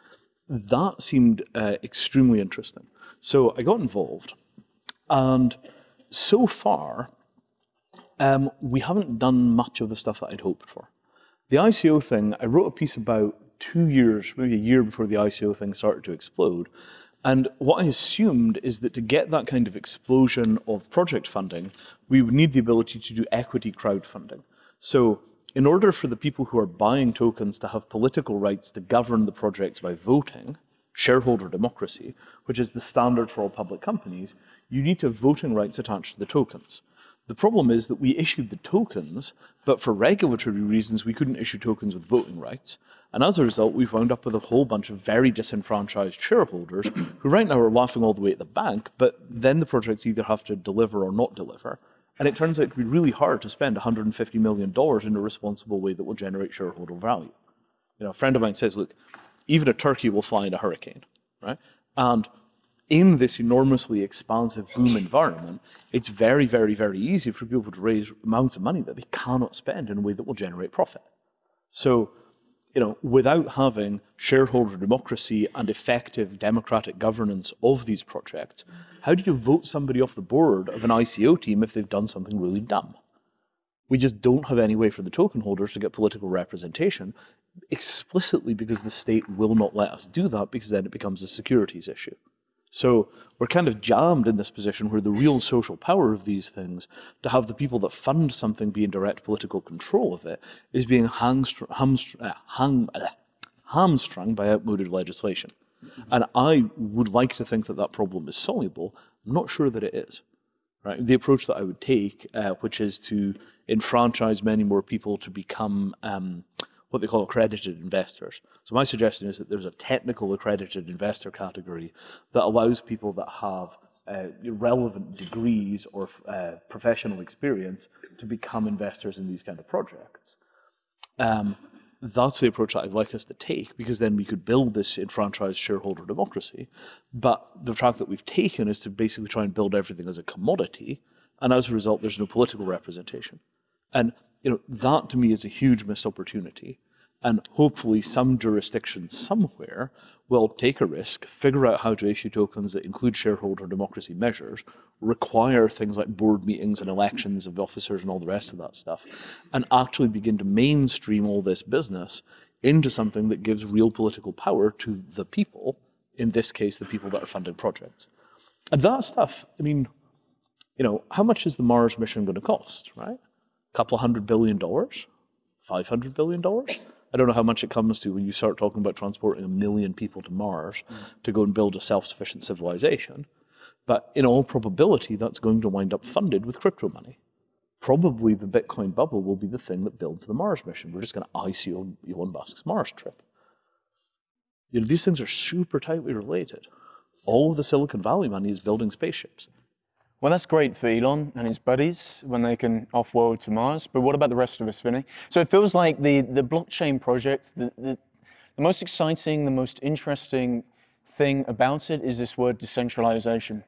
Speaker 2: that seemed uh, extremely interesting. So I got involved, and so far, um, we haven't done much of the stuff that I'd hoped for. The ICO thing, I wrote a piece about two years, maybe a year before the ICO thing started to explode. And what I assumed is that to get that kind of explosion of project funding, we would need the ability to do equity crowdfunding. So in order for the people who are buying tokens to have political rights to govern the projects by voting, shareholder democracy, which is the standard for all public companies, you need to have voting rights attached to the tokens. The problem is that we issued the tokens, but for regulatory reasons, we couldn't issue tokens with voting rights. And as a result, we've wound up with a whole bunch of very disenfranchised shareholders who right now are laughing all the way at the bank, but then the projects either have to deliver or not deliver. And it turns out to be really hard to spend $150 million in a responsible way that will generate shareholder value. You know, a friend of mine says, look, even a turkey will fly in a hurricane, right? And in this enormously expansive boom environment, it's very, very, very easy for people to raise amounts of money that they cannot spend in a way that will generate profit. So, you know, without having shareholder democracy and effective democratic governance of these projects, how do you vote somebody off the board of an ICO team if they've done something really dumb? We just don't have any way for the token holders to get political representation explicitly because the state will not let us do that because then it becomes a securities issue. So we're kind of jammed in this position where the real social power of these things, to have the people that fund something be in direct political control of it, is being hamstr hamstr uh, uh, hamstrung by outmoded legislation. And I would like to think that that problem is soluble. I'm not sure that it is. Right? The approach that I would take, uh, which is to enfranchise many more people to become um, what they call accredited investors. So my suggestion is that there's a technical accredited investor category that allows people that have uh, relevant degrees or uh, professional experience to become investors in these kind of projects. Um, that's the approach that I'd like us to take because then we could build this enfranchised shareholder democracy. But the track that we've taken is to basically try and build everything as a commodity. And as a result, there's no political representation. And you know, that to me is a huge missed opportunity. And hopefully some jurisdiction somewhere will take a risk, figure out how to issue tokens that include shareholder democracy measures, require things like board meetings and elections of officers and all the rest of that stuff, and actually begin to mainstream all this business into something that gives real political power to the people, in this case, the people that are funding projects. And that stuff, I mean, you know, how much is the Mars mission going to cost, right? A couple hundred billion dollars? Five hundred billion dollars? I don't know how much it comes to when you start talking about transporting a million people to Mars mm. to go and build a self-sufficient civilization. But in all probability, that's going to wind up funded with crypto money. Probably the Bitcoin bubble will be the thing that builds the Mars mission. We're just going to ice Elon Musk's Mars trip. You know, these things are super tightly related. All of the Silicon Valley money is building spaceships.
Speaker 1: Well, that's great for Elon and his buddies when they can off-world to Mars, but what about the rest of us, Vinay? So it feels like the, the blockchain project, the, the, the most exciting, the most interesting thing about it is this word decentralization.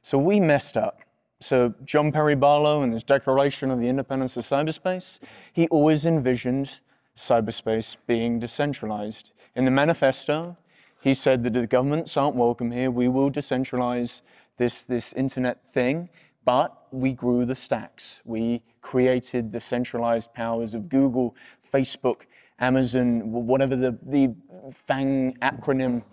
Speaker 1: So we messed up. So John Perry Barlow and his Declaration of the Independence of Cyberspace, he always envisioned cyberspace being decentralized. In the manifesto, he said that if the governments aren't welcome here, we will decentralize this, this internet thing, but we grew the stacks. We created the centralized powers of Google, Facebook, Amazon, whatever the, the FANG acronym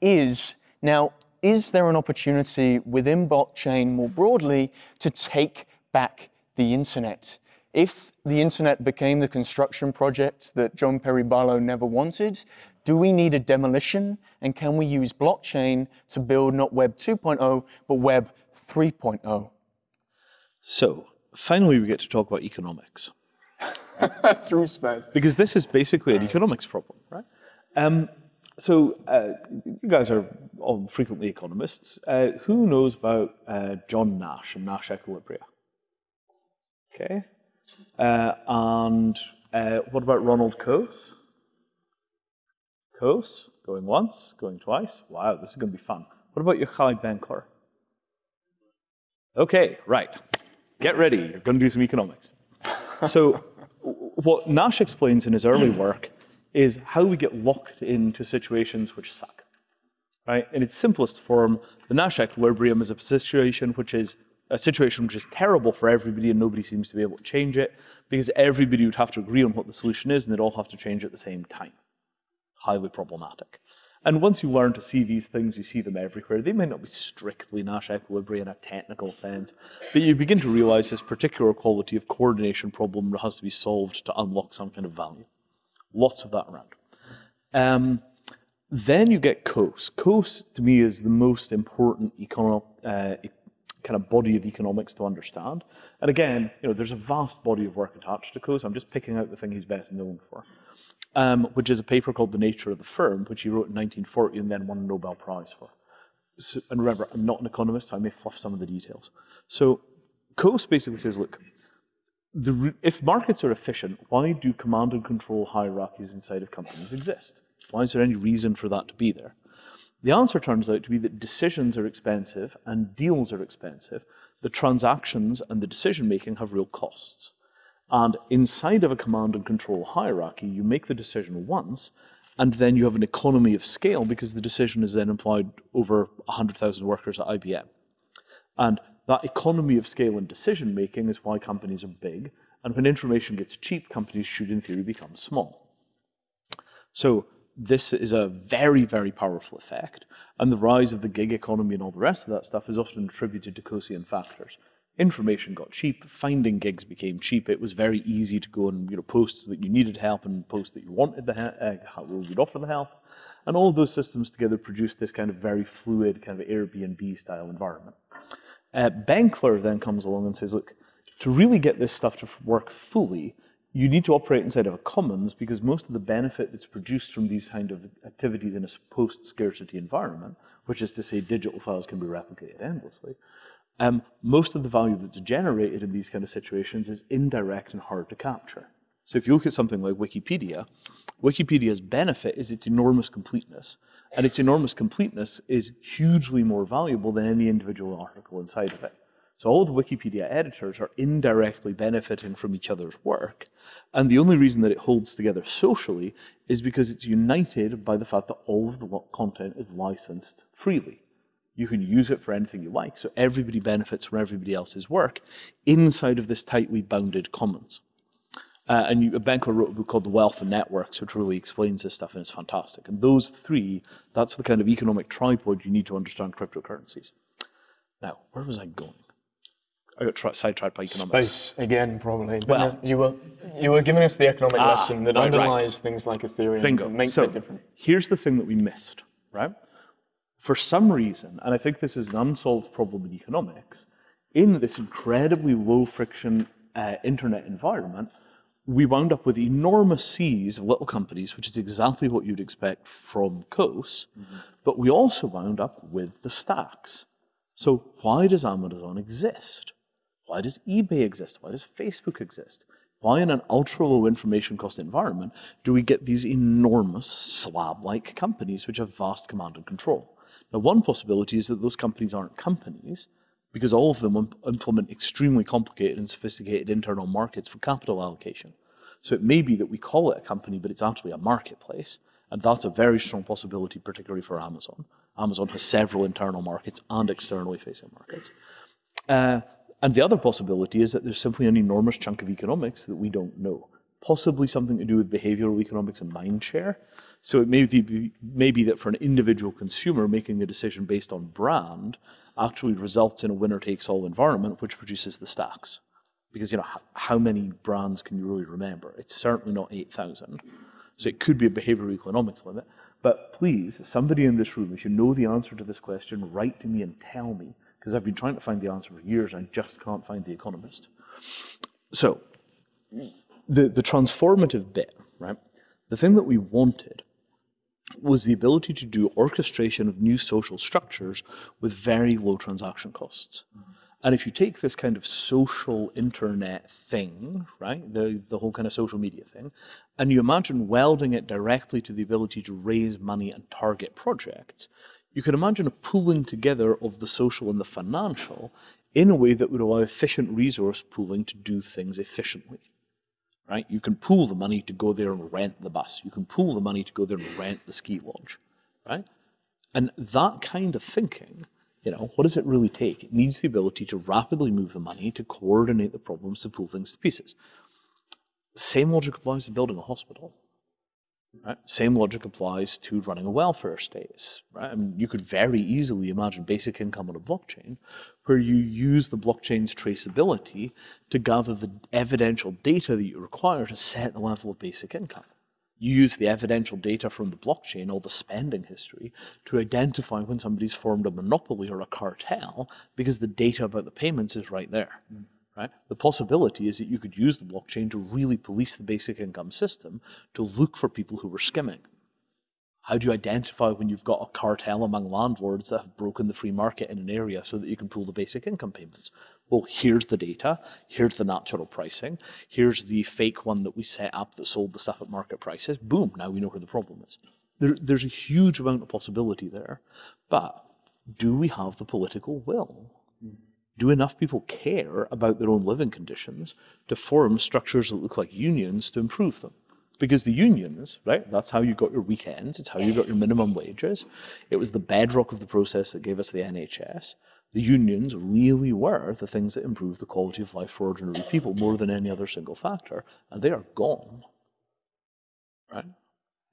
Speaker 1: is. Now, is there an opportunity within blockchain more broadly to take back the internet? If the internet became the construction project that John Perry Barlow never wanted, do we need a demolition? And can we use blockchain to build not Web 2.0, but Web 3.0?
Speaker 2: So, finally, we get to talk about economics.
Speaker 1: Through space.
Speaker 2: Because this is basically an economics problem, right? Um, so, uh, you guys are all frequently economists. Uh, who knows about uh, John Nash and Nash equilibria? Okay. Uh, and uh, what about Ronald Coase? Going once, going twice. Wow, this is going to be fun. What about your Yochai Benkler? Okay, right. Get ready. You're going to do some economics. so, what Nash explains in his early work is how we get locked into situations which suck. Right? In its simplest form, the Nash equilibrium is a situation which is a situation which is terrible for everybody and nobody seems to be able to change it because everybody would have to agree on what the solution is and they'd all have to change at the same time. Highly problematic. And once you learn to see these things, you see them everywhere. They may not be strictly Nash equilibrium in a technical sense, but you begin to realize this particular quality of coordination problem has to be solved to unlock some kind of value. Lots of that around. Um, then you get Coase. Coase, to me, is the most important uh, kind of body of economics to understand. And again, you know, there's a vast body of work attached to Coase. I'm just picking out the thing he's best known for, um, which is a paper called The Nature of the Firm, which he wrote in 1940 and then won a Nobel Prize for. So, and remember, I'm not an economist, so I may fluff some of the details. So Coase basically says, look, the, if markets are efficient, why do command and control hierarchies inside of companies exist? Why is there any reason for that to be there? The answer turns out to be that decisions are expensive and deals are expensive. The transactions and the decision making have real costs. And inside of a command and control hierarchy, you make the decision once, and then you have an economy of scale because the decision is then applied over 100,000 workers at IBM. And that economy of scale and decision making is why companies are big. And when information gets cheap, companies should, in theory, become small. So this is a very, very powerful effect. And the rise of the gig economy and all the rest of that stuff is often attributed to Coasean factors. Information got cheap, finding gigs became cheap. It was very easy to go and you know, post that you needed help and post that you wanted the help, uh, would offer the help. And all those systems together produced this kind of very fluid, kind of Airbnb style environment. Uh, then comes along and says, look, to really get this stuff to work fully, you need to operate inside of a commons because most of the benefit that's produced from these kind of activities in a post-scarcity environment, which is to say digital files can be replicated endlessly, um, most of the value that's generated in these kind of situations is indirect and hard to capture. So if you look at something like Wikipedia, Wikipedia's benefit is its enormous completeness. And its enormous completeness is hugely more valuable than any individual article inside of it. So all the Wikipedia editors are indirectly benefiting from each other's work. And the only reason that it holds together socially is because it's united by the fact that all of the content is licensed freely. You can use it for anything you like. So everybody benefits from everybody else's work inside of this tightly bounded commons. Uh, and you, Benkler wrote a book called The Wealth of Networks, which really explains this stuff, and it's fantastic. And those three, that's the kind of economic tripod you need to understand cryptocurrencies. Now, where was I going? I got sidetracked by economics.
Speaker 1: Space again, probably. But
Speaker 2: Well-
Speaker 1: no, you were you were giving us the economic
Speaker 2: Ah,
Speaker 1: lesson that
Speaker 2: right, right.
Speaker 1: underlies things like Ethereum.
Speaker 2: Bingo.
Speaker 1: and Makes
Speaker 2: so
Speaker 1: it different.
Speaker 2: here's the thing that we missed, right? For some reason, and I think this is an unsolved problem in economics, in this incredibly low friction uh, internet environment, we wound up with enormous seas of little companies, which is exactly what you'd expect from Coase, but we also wound up with the stacks. So why does Amazon exist? Why does eBay exist? Why does Facebook exist? Why in an ultra low information cost environment do we get these enormous slab-like companies which have vast command and control? Now one possibility is that those companies aren't companies because all of them im- implement extremely complicated and sophisticated internal markets for capital allocation. So it may be that we call it a company, but it's actually a marketplace. And that's a very strong possibility, particularly for Amazon. Amazon has several internal markets and externally facing markets. Uh, And the other possibility is that there's simply an enormous chunk of economics that we don't know, possibly something to do with behavioral economics and mind share. So it may be, may be that for an individual consumer, making a decision based on brand actually results in a winner takes all environment, which produces the stacks. Because you know how, how many brands can you really remember? It's certainly not 8,000. So it could be a behavioral economics limit. But please, somebody in this room, if you know the answer to this question, write to me and tell me, because I've been trying to find the answer for years and I just can't find the economist. So the, the transformative bit, right? The thing that we wanted was the ability to do orchestration of new social structures with very low transaction costs. Mm-hmm. And if you take this kind of social internet thing, right, the, the whole kind of social media thing, and you imagine welding it directly to the ability to raise money and target projects, you can imagine a pooling together of the social and the financial in a way that would allow efficient resource pooling to do things efficiently. Right? You can pool the money to go there and rent the bus. You can pool the money to go there and rent the ski lodge. Right? And that kind of thinking you know, what does it really take? It needs the ability to rapidly move the money, to coordinate the problems, to pull things to pieces. Same logic applies to building a hospital. Right? Same logic applies to running a welfare state. Right? I mean, you could very easily imagine basic income on a blockchain where you use the blockchain's traceability to gather the evidential data that you require to set the level of basic income you use the evidential data from the blockchain, all the spending history, to identify when somebody's formed a monopoly or a cartel because the data about the payments is right there. Mm. Right? The possibility is that you could use the blockchain to really police the basic income system to look for people who were skimming. How do you identify when you've got a cartel among landlords that have broken the free market in an area so that you can pull the basic income payments? Well, here's the data, here's the natural pricing, here's the fake one that we set up that sold the stuff at market prices. Boom, now we know where the problem is. There, there's a huge amount of possibility there, but do we have the political will? Do enough people care about their own living conditions to form structures that look like unions to improve them? Because the unions, right, that's how you got your weekends, it's how you got your minimum wages. It was the bedrock of the process that gave us the NHS. The unions really were the things that improved the quality of life for ordinary people more than any other single factor, and they are gone. Right?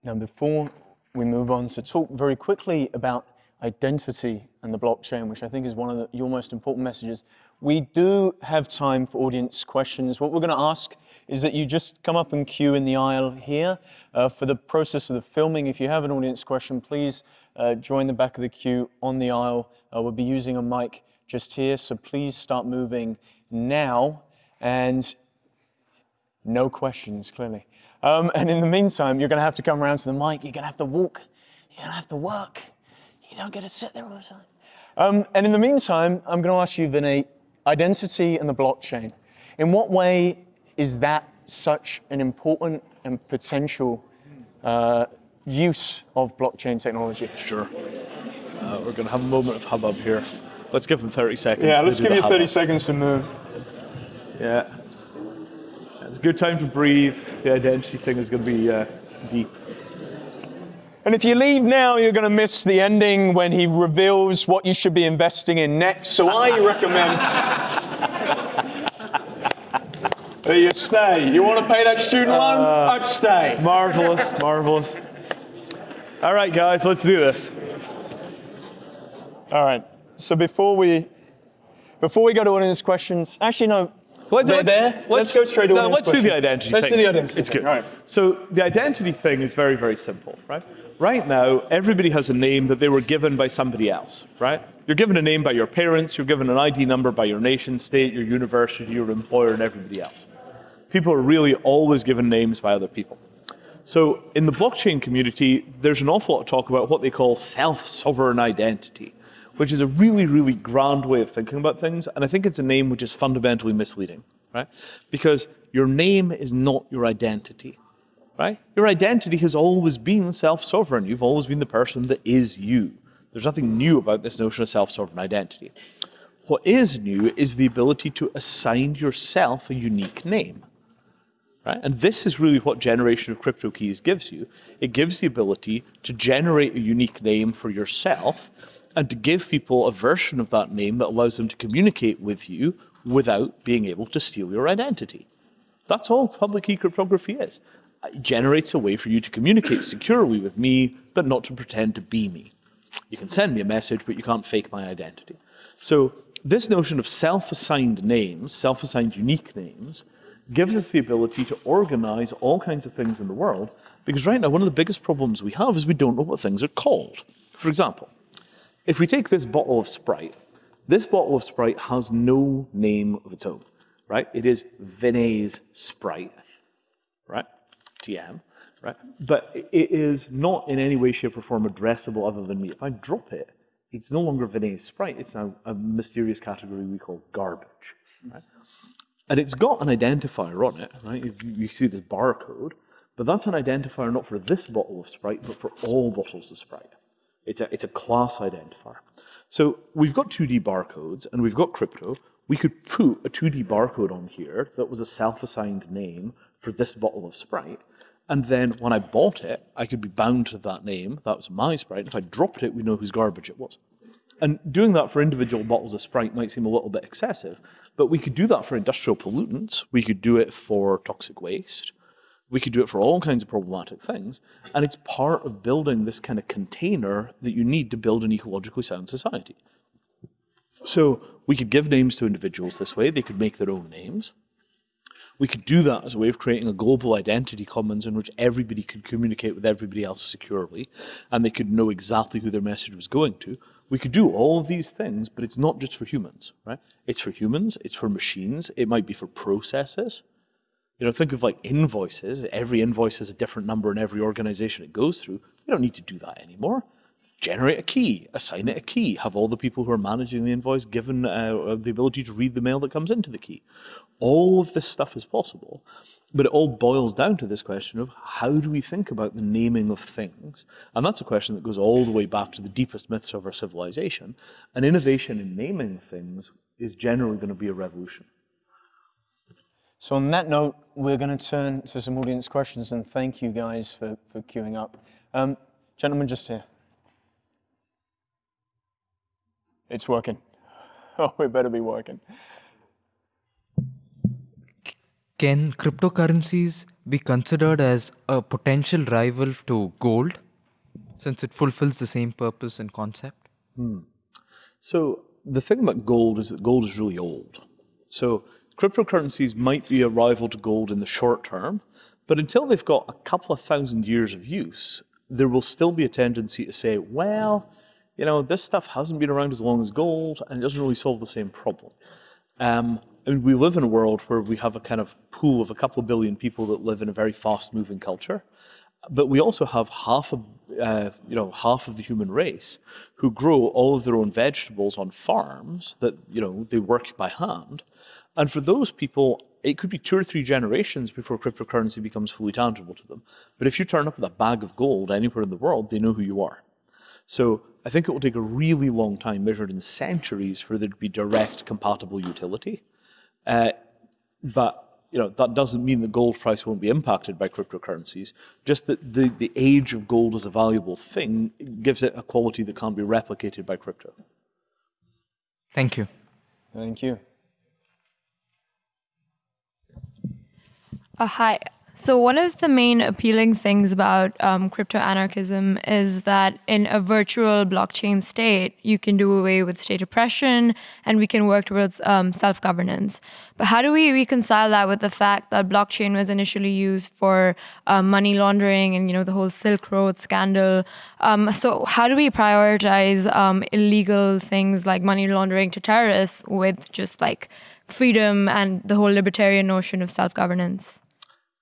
Speaker 1: Now, before we move on to talk very quickly about identity and the blockchain, which I think is one of the, your most important messages, we do have time for audience questions. What we're going to ask is that you just come up and queue in the aisle here. Uh, for the process of the filming, if you have an audience question, please uh, join the back of the queue on the aisle. Uh, we'll be using a mic just here, so please start moving now. And no questions, clearly. Um, and in the meantime, you're going to have to come around to the mic. You're going to have to walk. You're going to have to work. You don't get to sit there all the time. Um, and in the meantime, I'm going to ask you, Vinay, identity and the blockchain. In what way is that such an important and potential uh, use of blockchain technology?
Speaker 2: Sure. Uh, we're going to have a moment of hubbub here. Let's give them 30 seconds.
Speaker 1: Yeah, let's give you 30 seconds to move.
Speaker 2: Yeah. It's a good time to breathe. The identity thing is going to be uh, deep.
Speaker 1: And if you leave now, you're going to miss the ending when he reveals what you should be investing in next. So I recommend you stay. You want to pay that student loan? Uh, I'd stay.
Speaker 2: Marvelous, marvelous. All right, guys, let's do this.
Speaker 1: All right. So before we before we go to audience questions, actually no. Let's, let's, there. Let's, let's, go straight to no,
Speaker 2: audience
Speaker 1: Let's
Speaker 2: questions. do the identity thing.
Speaker 1: let's do the identity.
Speaker 2: It's
Speaker 1: thing.
Speaker 2: good. All right. So the identity thing is very, very simple, right? Right now, everybody has a name that they were given by somebody else, right? You're given a name by your parents, you're given an ID number by your nation state, your university, your employer, and everybody else people are really always given names by other people. So in the blockchain community, there's an awful lot of talk about what they call self-sovereign identity, which is a really, really grand way of thinking about things. And I think it's a name which is fundamentally misleading, right? Because your name is not your identity, right? Your identity has always been self-sovereign. You've always been the person that is you. There's nothing new about this notion of self-sovereign identity. What is new is the ability to assign yourself a unique name. Right? And this is really what generation of crypto keys gives you. It gives the ability to generate a unique name for yourself and to give people a version of that name that allows them to communicate with you without being able to steal your identity. That's all public key cryptography is. Generates a way for you to communicate securely with me, but not to pretend to be me. You can send me a message, but you can't fake my identity. So this notion of self-assigned names, self-assigned unique names, gives us the ability to organize all kinds of things in the world, because right now one of the biggest problems we have is we don't know what things are called. For example, if we take this bottle of Sprite, this bottle of Sprite has no name of its own, right? It is Vinay's Sprite, right? Right? But it is not in any way, shape, or form addressable other than me. If I drop it, it's no longer Vinay's Sprite. It's now a mysterious category we call garbage, right? And it's got an identifier on it, right? You, you see this barcode, but that's an identifier not for this bottle of Sprite, but for all bottles of Sprite. It's a, it's a class identifier. So we've got 2D barcodes and we've got crypto. We could put a 2D barcode on here that was a self-assigned name for this bottle of Sprite. And then when I bought it, I could be bound to that name. That was my Sprite. If I dropped it, we know whose garbage it was. And doing that for individual bottles of Sprite might seem a little bit excessive, but we could do that for industrial pollutants. We could do it for toxic waste. We could do it for all kinds of problematic things. And it's part of building this kind of container that you need to build an ecologically sound society. So we could give names to individuals this way. They could make their own names. We could do that as a way of creating a global identity commons in which everybody could communicate with everybody else securely and they could know exactly who their message was going to. We could do all of these things, but it's not just for humans, right? It's for humans, it's for machines, it might be for processes. You know, think of like invoices. Every invoice has a different number in every organization it goes through. We don't need to do that anymore. Generate a key, assign it a key, have all the people who are managing the invoice given uh, the ability to read the mail that comes into the key. All of this stuff is possible, but it all boils down to this question of how do we think about the naming of things? And that's a question that goes all the way back to the deepest myths of our civilization. And innovation in naming things is generally going to be a revolution.
Speaker 1: So on that note, we're going to turn to some audience questions and thank you guys for, for queuing up. Um, gentlemen, just here. It's working. Oh, it better be working.
Speaker 3: Can cryptocurrencies be considered as a potential rival to gold since it fulfills the same purpose and concept?
Speaker 2: So the thing about gold is that gold is really old. So cryptocurrencies might be a rival to gold in the short term, but until they've got a couple of thousand years of use, there will still be a tendency to say, well, you know, this stuff hasn't been around as long as gold and it doesn't really solve the same problem. Um, I mean, we live in a world where we have a kind of pool of a couple of billion people that live in a very fast-moving culture, but we also have half of, uh, you know, half of the human race who grow all of their own vegetables on farms that, you know, they work by hand. And for those people, it could be two or three generations before cryptocurrency becomes fully tangible to them. But if you turn up with a bag of gold anywhere in the world, they know who you are. So I think it will take a really long time, measured in centuries, for there to be direct compatible utility. Uh, but you know, that doesn't mean the gold price won't be impacted by cryptocurrencies. Just that the, the age of gold as a valuable thing gives it a quality that can't be replicated by crypto.
Speaker 3: Thank you.
Speaker 1: Thank you.
Speaker 4: Uh, hi. So one of the main appealing things about um, crypto anarchism is that in a virtual blockchain state, you can do away with state oppression, and we can work towards um, self-governance. But how do we reconcile that with the fact that blockchain was initially used for um, money laundering and you know the whole Silk Road scandal? Um, so how do we prioritize um, illegal things like money laundering to terrorists with just like freedom and the whole libertarian notion of self-governance?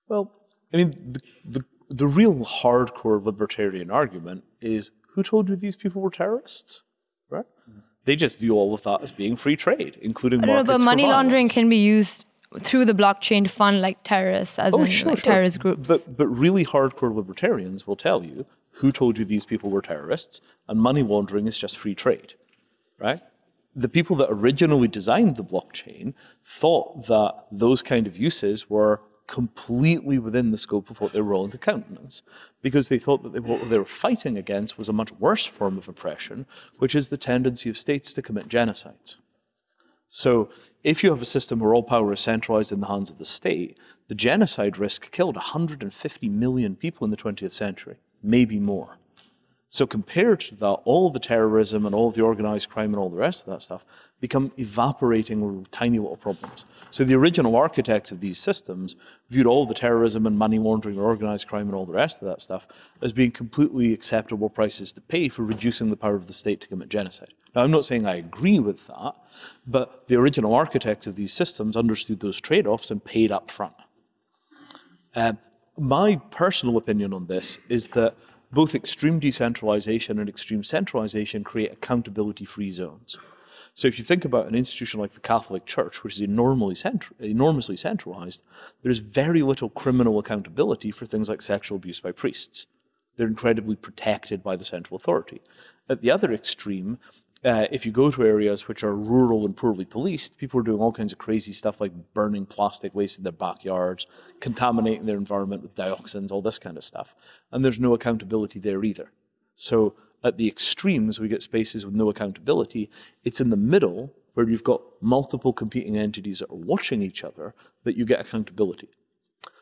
Speaker 2: Well, I mean, the, the, the real hardcore libertarian argument is who told you these people were terrorists? Right? Mm-hmm. They just view all of that as being free trade, including
Speaker 4: I don't know, but money
Speaker 2: for
Speaker 4: laundering can be used through the blockchain to fund like terrorists, as
Speaker 2: Oh,
Speaker 4: in
Speaker 2: sure,
Speaker 4: like
Speaker 2: sure.
Speaker 4: terrorist groups.
Speaker 2: But, but really hardcore libertarians will tell you who told you these people were terrorists, and money laundering is just free trade, right? The people that originally designed the blockchain thought that those kind of uses were completely within the scope of what they were willing to countenance, because they thought that they, what they were fighting against was a much worse form of oppression, which is the tendency of states to commit genocides. So if you have a system where all power is centralized in the hands of the state, the genocide risk killed 150 million people in the 20th century, maybe more. So compared to that, all the terrorism and all the organized crime and all the rest of that stuff become evaporating tiny little problems. So the original architects of these systems viewed all the terrorism and money laundering and organized crime and all the rest of that stuff as being completely acceptable prices to pay for reducing the power of the state to commit genocide. Now, I'm not saying I agree with that, but the original architects of these systems understood those trade-offs and paid up front. Uh, my personal opinion on this is that both extreme decentralization and extreme centralization create accountability-free zones. So if you think about an institution like the Catholic Church, which is enormously, enormously centralized, there's very little criminal accountability for things like sexual abuse by priests. They're incredibly protected by the central authority. At the other extreme, uh, if you go to areas which are rural and poorly policed, people are doing all kinds of crazy stuff like burning plastic waste in their backyards, contaminating their environment with dioxins, all this kind of stuff. And there's no accountability there either. So at the extremes, we get spaces with no accountability. It's in the middle where you've got multiple competing entities that are watching each other that you get accountability.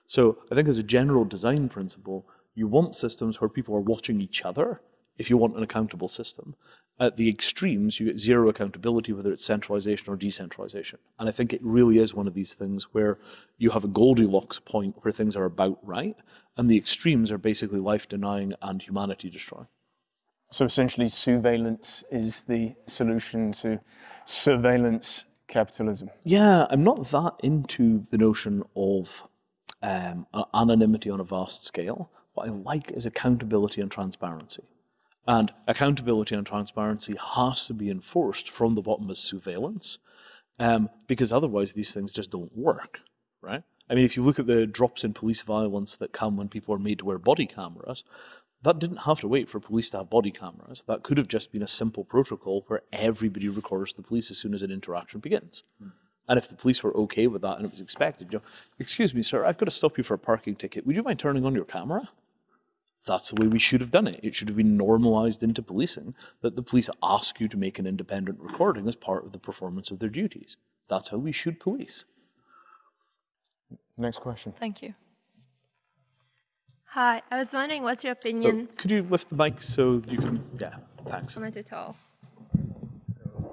Speaker 2: So I think as a general design principle, you want systems where people are watching each other if you want an accountable system. At the extremes, you get zero accountability, whether it's centralization or decentralization. And I think it really is one of these things where you have a Goldilocks point where things are about right, and the extremes are basically life denying and humanity destroying.
Speaker 1: So essentially, surveillance is the solution to surveillance capitalism.
Speaker 2: Yeah, I'm not that into the notion of um, anonymity on a vast scale. What I like is accountability and transparency. And accountability and transparency has to be enforced from the bottom as surveillance, um, because otherwise these things just don't work, right? I mean, if you look at the drops in police violence that come when people are made to wear body cameras, that didn't have to wait for police to have body cameras. That could have just been a simple protocol where everybody records the police as soon as an interaction begins. Mm. And if the police were okay with that and it was expected, you know, excuse me, sir, I've got to stop you for a parking ticket. Would you mind turning on your camera? That's the way we should have done it. It should have been normalized into policing that the police ask you to make an independent recording as part of the performance of their duties. That's how we should police.
Speaker 1: Next question.
Speaker 4: Thank you.
Speaker 5: Hi, I was wondering what's your opinion?
Speaker 2: Oh, could you lift the mic so you can, yeah, thanks.
Speaker 5: I'm I too tall?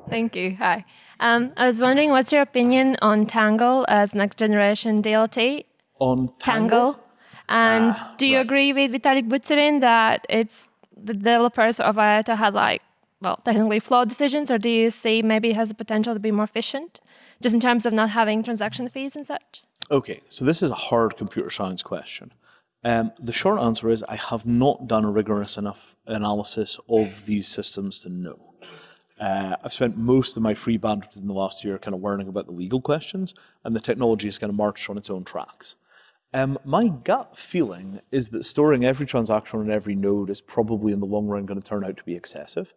Speaker 5: Thank you. Hi. Um, I was wondering what's your opinion on Tangle as next generation DLT?
Speaker 2: On Tangle?
Speaker 5: Tangle. And
Speaker 2: Ah,
Speaker 5: do you
Speaker 2: right.
Speaker 5: agree with Vitalik Buterin that it's the developers of IOTA had like, well, technically flawed decisions, or do you see maybe it has the potential to be more efficient, just in terms of not having transaction fees and such?
Speaker 2: Okay, so this is a hard computer science question. Um, the short answer is I have not done a rigorous enough analysis of these systems to know. Uh, I've spent most of my free bandwidth in the last year kind of learning about the legal questions, and the technology has kind of marched on its own tracks. Um, my gut feeling is that storing every transaction on every node is probably in the long run going to turn out to be excessive.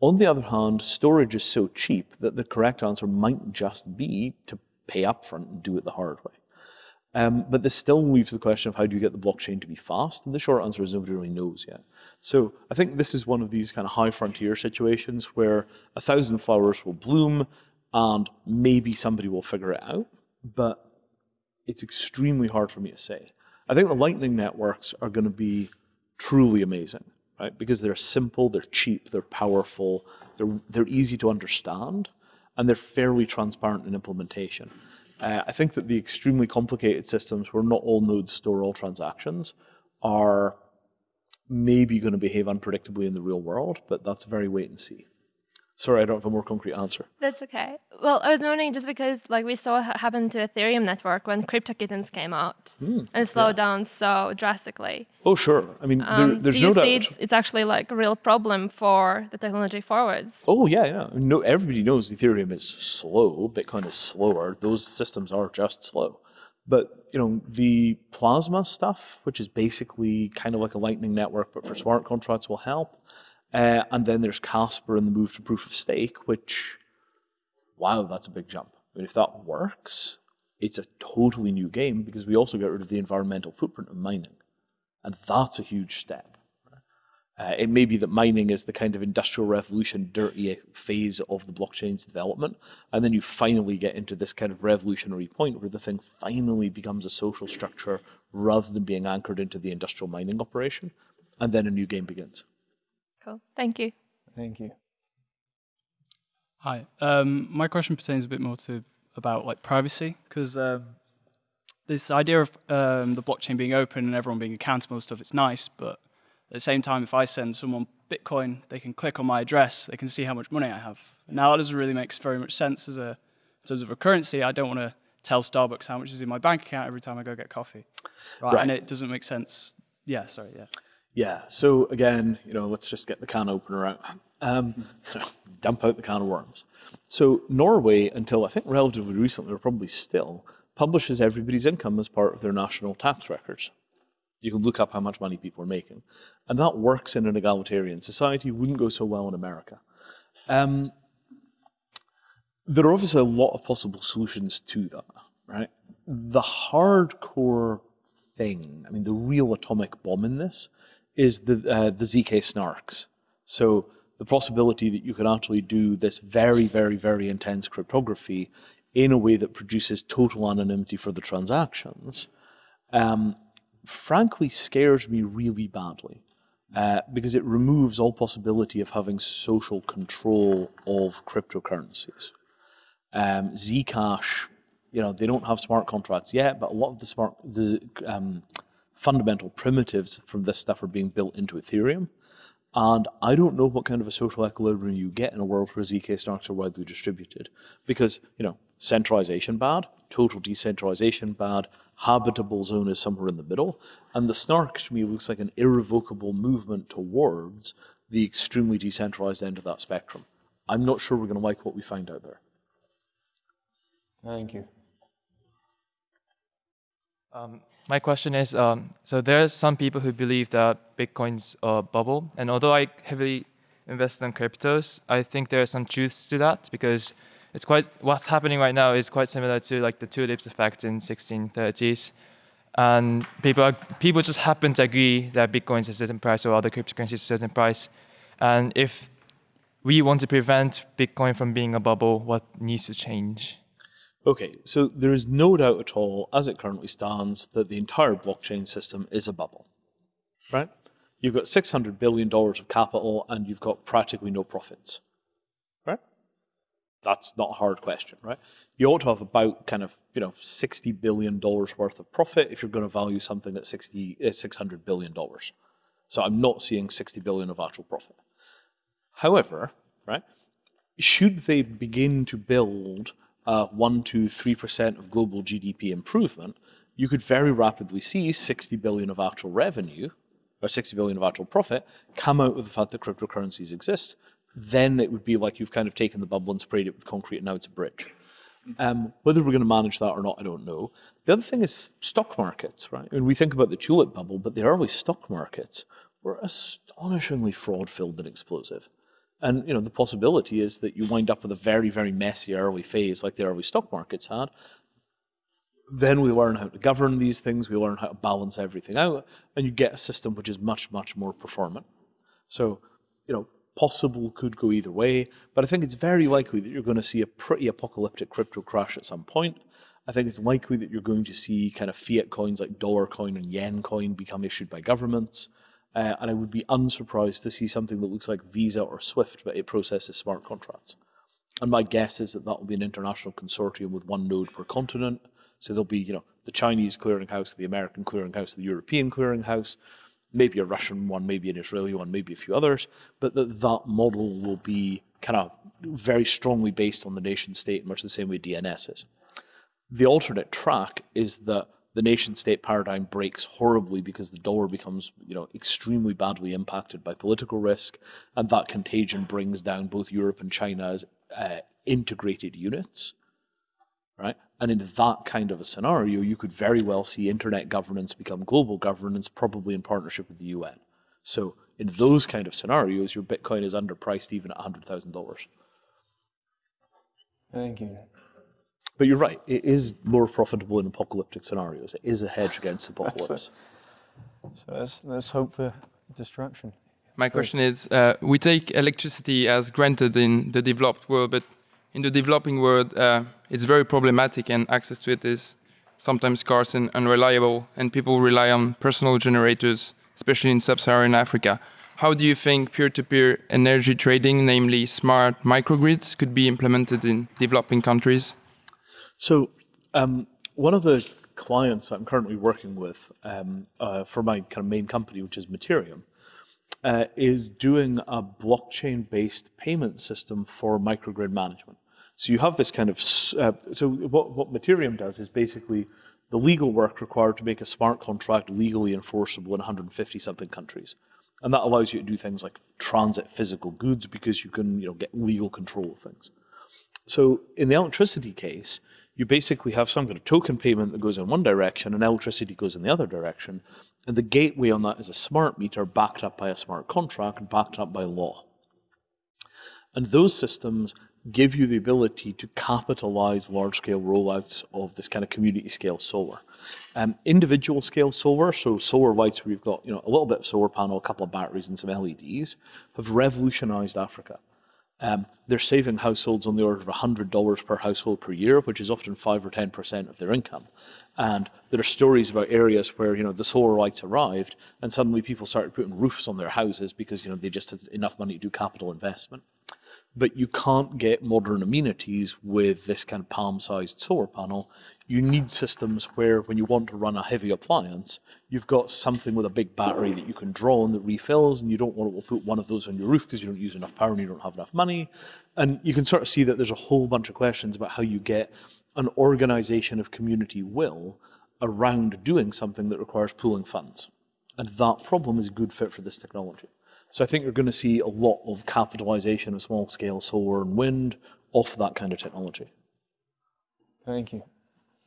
Speaker 2: On the other hand, storage is so cheap that the correct answer might just be to pay upfront and do it the hard way. Um, but this still leaves the question of how do you get the blockchain to be fast? And the short answer is nobody really knows yet. So I think this is one of these kind of high frontier situations where a thousand flowers will bloom and maybe somebody will figure it out, but it's extremely hard for me to say. I think the Lightning networks are going to be truly amazing, right? Because they're simple, they're cheap, they're powerful, they're, they're easy to understand, and they're fairly transparent in implementation. Uh, I think that the extremely complicated systems where not all nodes store all transactions are maybe going to behave unpredictably in the real world, but that's very wait and see. Sorry, I don't have a more concrete answer.
Speaker 5: That's okay. Well, I was wondering just because, like, we saw what happened to Ethereum network when CryptoKitties came out and it slowed down so drastically.
Speaker 2: Oh, sure. I mean, there,
Speaker 5: Um,
Speaker 2: there's
Speaker 5: do you
Speaker 2: no
Speaker 5: see
Speaker 2: doubt.
Speaker 5: it's, it's actually like a real problem for the technology forwards?
Speaker 2: Oh yeah, yeah. No, everybody knows Ethereum is slow. Bitcoin is slower. Those systems are just slow. But you know the Plasma stuff, which is basically kind of like a Lightning network, but for smart contracts, will help. Uh, and then there's Casper and the move to proof of stake, which, wow, that's a big jump. I mean, if that works, it's a totally new game because we also get rid of the environmental footprint of mining, and that's a huge step. Uh, it may be that mining is the kind of industrial revolution, dirty phase of the blockchain's development. And then you finally get into this kind of revolutionary point where the thing finally becomes a social structure rather than being anchored into the industrial mining operation. And then a new game begins.
Speaker 5: Cool. Thank you.
Speaker 1: Thank you.
Speaker 6: Hi. Um, my question pertains a bit more to about like privacy because um, this idea of um, the blockchain being open and everyone being accountable and stuff, it's nice, but at the same time, if I send someone Bitcoin, they can click on my address, they can see how much money I have. Now that doesn't really make very much sense as a in terms of a currency. I don't want to tell Starbucks how much is in my bank account every time I go get coffee, right?
Speaker 2: Right.
Speaker 6: And it doesn't make sense. Yeah, sorry, yeah.
Speaker 2: Yeah. So again, you know, let's just get the can opener out. Um, dump out the can of worms. So Norway, until I think relatively recently, or probably still, publishes everybody's income as part of their national tax records. You can look up how much money people are making, and that works in an egalitarian society. Wouldn't go so well in America. Um, there are obviously a lot of possible solutions to that, right? The hardcore thing, I mean, the real atomic bomb in this is the uh, the zk snarks. So the possibility that you can actually do this very, very, very intense cryptography in a way that produces total anonymity for the transactions, um, frankly scares me really badly. Uh, because it removes all possibility of having social control of cryptocurrencies. Um, Zcash, you know, they don't have smart contracts yet, but a lot of the smart, the um, fundamental primitives from this stuff are being built into Ethereum. And I don't know what kind of a social equilibrium you get in a world where ZK snarks are widely distributed. Because, you know, centralization bad, total decentralization bad, habitable zone is somewhere in the middle. And the snark to me looks like an irrevocable movement towards the extremely decentralized end of that spectrum. I'm not sure we're going to like what we find out there.
Speaker 1: Thank you.
Speaker 7: Um, My question is, um, so there's some people who believe that Bitcoin's a bubble, and although I heavily invest in cryptos, I think there are some truths to that because it's quite what's happening right now is quite similar to like the tulips effect in 1630s, and people are, people just happen to agree that Bitcoin's a certain price or other cryptocurrencies a certain price, and if we want to prevent Bitcoin from being a bubble, what needs to change?
Speaker 2: Okay, so there is no doubt at all, as it currently stands, that the entire blockchain system is a bubble, right? You've got $600 billion of capital and you've got practically no profits, right? That's not a hard question, right? You ought to have about kind of, you know, $60 billion worth of profit if you're going to value something at 60, uh, $600 billion. So I'm not seeing 60 billion of actual profit. However, right, should they begin to build uh, 1 to 3% of global GDP improvement, you could very rapidly see 60 billion of actual revenue or 60 billion of actual profit come out of the fact that cryptocurrencies exist. Then it would be like you've kind of taken the bubble and sprayed it with concrete and now it's a bridge. Um, whether we're going to manage that or not, I don't know. The other thing is stock markets, right? When we think about the tulip bubble, but the early stock markets were astonishingly fraud-filled and explosive. And you know, the possibility is that you wind up with a very, very messy early phase like the early stock markets had. Then we learn how to govern these things, we learn how to balance everything out, and you get a system which is much, much more performant. So, you know, possible could go either way, but I think it's very likely that you're going to see a pretty apocalyptic crypto crash at some point. I think it's likely that you're going to see kind of fiat coins like dollar coin and yen coin become issued by governments. Uh, and I would be unsurprised to see something that looks like Visa or Swift, but it processes smart contracts. And my guess is that that will be an international consortium with one node per continent. So there'll be, you know, the Chinese clearinghouse, the American clearinghouse, the European clearinghouse, maybe a Russian one, maybe an Israeli one, maybe a few others. But that that model will be kind of very strongly based on the nation state, much the same way DNS is. The alternate track is that the nation state paradigm breaks horribly because the dollar becomes you know extremely badly impacted by political risk and that contagion brings down both Europe and China as uh, integrated units right? And in that kind of a scenario you could very well see internet governance become global governance probably in partnership with the UN so in those kind of scenarios your bitcoin is underpriced even at $100,000
Speaker 1: Thank you.
Speaker 2: But you're right it is more profitable in apocalyptic scenarios it is a hedge against apocalypse
Speaker 1: So let's, let's hope for destruction.
Speaker 7: My question is, uh, we take electricity as granted in the developed world, but in the developing world, uh, it's very problematic and access to it is sometimes scarce and unreliable, and people rely on personal generators, especially in sub-Saharan Africa. How do you think peer-to-peer energy trading, namely smart microgrids, could be implemented in developing countries?
Speaker 2: So um, one of the clients I'm currently working with um, uh, for my kind of main company, which is Mattereum, uh, is doing a blockchain-based payment system for microgrid management. So you have this kind of, uh, so what, what Mattereum does is basically the legal work required to make a smart contract legally enforceable in 150 something countries. And that allows you to do things like transit physical goods because you can you know, get legal control of things. So in the electricity case, you basically have some kind of token payment that goes in one direction and electricity goes in the other direction. And the gateway on that is a smart meter backed up by a smart contract and backed up by law. And those systems give you the ability to capitalize large scale rollouts of this kind of community scale solar. Um, individual scale solar, so solar lights where you've got you know, a little bit of solar panel, a couple of batteries and some LEDs, have revolutionized Africa. Um, they're saving households on the order of $100 per household per year, which is often 5 or 10% of their income. And there are stories about areas where, you know, the solar lights arrived and suddenly people started putting roofs on their houses because, you know, they just had enough money to do capital investment but you can't get modern amenities with this kind of palm-sized solar panel. You need systems where when you want to run a heavy appliance, you've got something with a big battery that you can draw on that refills, and you don't want to put one of those on your roof because you don't use enough power and you don't have enough money. And you can sort of see that there's a whole bunch of questions about how you get an organization of community will around doing something that requires pooling funds. And that problem is a good fit for this technology. So I think you're going to see a lot of capitalization of small scale solar and wind off that kind of technology.
Speaker 1: Thank you.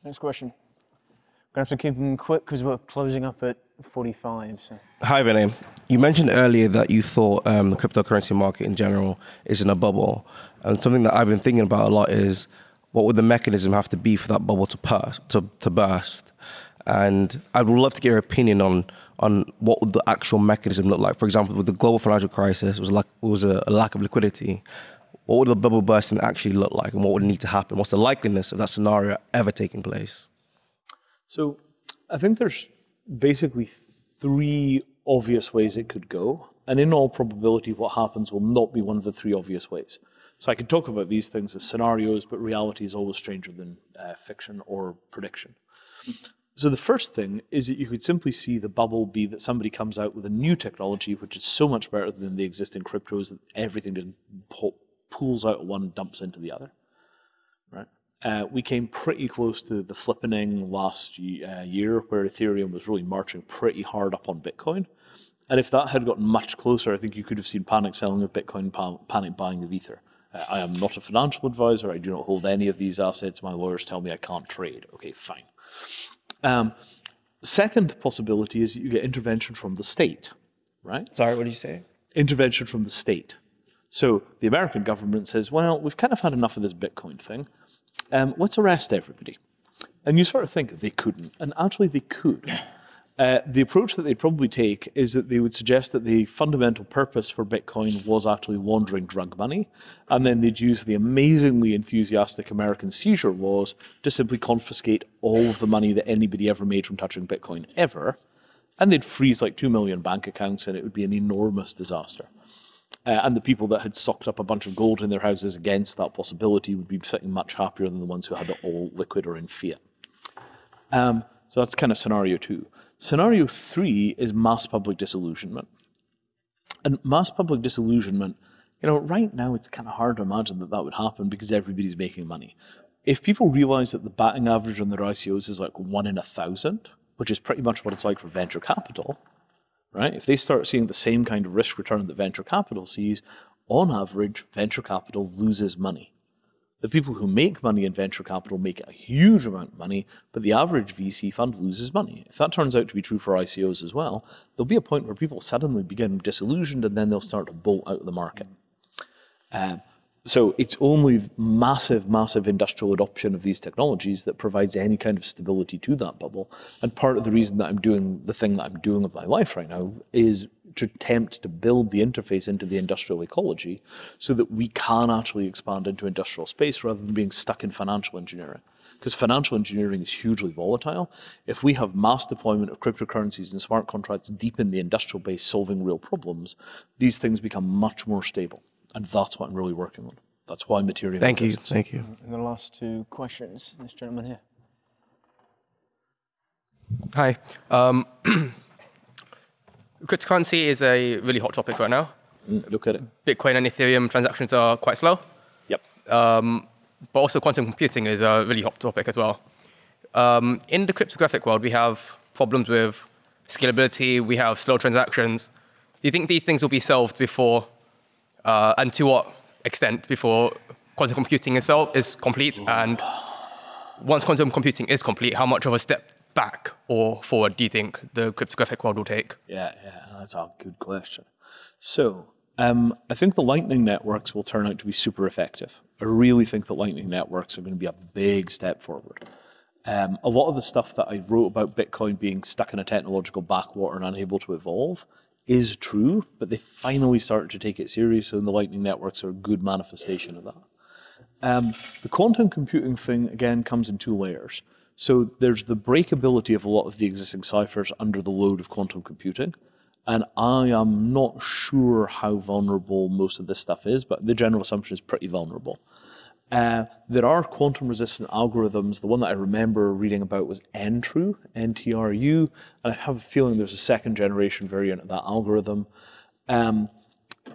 Speaker 1: Next question. We're going to have to keep them quick because we're closing up at 45. So.
Speaker 8: Hi, Vinay. You mentioned earlier that you thought um, the cryptocurrency market in general is in a bubble. And something that I've been thinking about a lot is what would the mechanism have to be for that bubble to, burst, to, to burst? And I would love to get your opinion on on what would the actual mechanism look like. For example, with the global financial crisis, it was like it was a, a lack of liquidity. What would the bubble bursting actually look like, and what would need to happen? What's the likeliness of that scenario ever taking place?
Speaker 2: So, I think there's basically three obvious ways it could go, and in all probability, what happens will not be one of the three obvious ways. So I could talk about these things as scenarios, but reality is always stranger than uh, fiction or prediction. So the first thing is that you could simply see the bubble be that somebody comes out with a new technology which is so much better than the existing cryptos that everything just pulls out of one dumps into the other. Right? Uh, we came pretty close to the flippening last uh, year where Ethereum was really marching pretty hard up on Bitcoin. And if that had gotten much closer, I think you could have seen panic selling of Bitcoin, panic buying of Ether. Uh, I am not a financial advisor. I do not hold any of these assets. My lawyers tell me I can't trade. Okay, fine. Um, second possibility is you get intervention from the state, right?
Speaker 8: Sorry, what did you say?
Speaker 2: Intervention from the state. So the American government says, well, we've kind of had enough of this Bitcoin thing. Um, let's arrest everybody. And you sort of think they couldn't. And actually, they could. Uh, the approach that they'd probably take is that they would suggest that the fundamental purpose for Bitcoin was actually laundering drug money, and then they'd use the amazingly enthusiastic American seizure laws to simply confiscate all of the money that anybody ever made from touching Bitcoin ever, and they'd freeze like two million bank accounts, and it would be an enormous disaster. Uh, and the people that had socked up a bunch of gold in their houses against that possibility would be sitting much happier than the ones who had it all liquid or in fiat. Um, so that's kind of scenario two. Scenario three is mass public disillusionment. And mass public disillusionment, you know, right now it's kind of hard to imagine that that would happen because everybody's making money. If people realize that the batting average on their ICOs is like one in a thousand, which is pretty much what it's like for venture capital, right? If they start seeing the same kind of risk return that venture capital sees, on average, venture capital loses money. The people who make money in venture capital make a huge amount of money, but the average VC fund loses money. If that turns out to be true for ICOs as well, there'll be a point where people suddenly begin disillusioned and then they'll start to bolt out of the market. Uh, so it's only massive, massive industrial adoption of these technologies that provides any kind of stability to that bubble. And part of the reason that I'm doing the thing that I'm doing with my life right now is to attempt to build the interface into the industrial ecology so that we can actually expand into industrial space rather than being stuck in financial engineering. Because financial engineering is hugely volatile. If we have mass deployment of cryptocurrencies and smart contracts deep in the industrial base solving real problems, these things become much more stable. And that's what I'm really working on. That's why Mattereum
Speaker 8: Thank you. Thank you.
Speaker 1: And the last two questions, this gentleman here.
Speaker 9: Hi. Um, cryptocurrency is a really hot topic right now.
Speaker 2: Mm, Look at it.
Speaker 9: Bitcoin and Ethereum transactions are quite slow,
Speaker 2: Yep.
Speaker 9: um, but also quantum computing is a really hot topic as well. Um, in the cryptographic world, we have problems with scalability, we have slow transactions. Do you think these things will be solved before, uh, and to what extent before quantum computing itself is complete? And once quantum computing is complete, how much of a step back or forward do you think the cryptographic world will take?
Speaker 2: Yeah, yeah, that's a good question. So, um, I think the Lightning networks will turn out to be super effective. I really think that Lightning networks are going to be a big step forward. Um, a lot of the stuff that I wrote about Bitcoin being stuck in a technological backwater and unable to evolve is true, but they finally started to take it seriously, and the Lightning networks are a good manifestation of that. Um, the quantum computing thing, again, comes in two layers. So there's the breakability of a lot of the existing ciphers under the load of quantum computing. And I am not sure how vulnerable most of this stuff is, but the general assumption is pretty vulnerable. Uh, there are quantum resistant algorithms. The one that I remember reading about was NTRU, N-T-R-U, and I have a feeling there's a second generation variant of that algorithm. Um,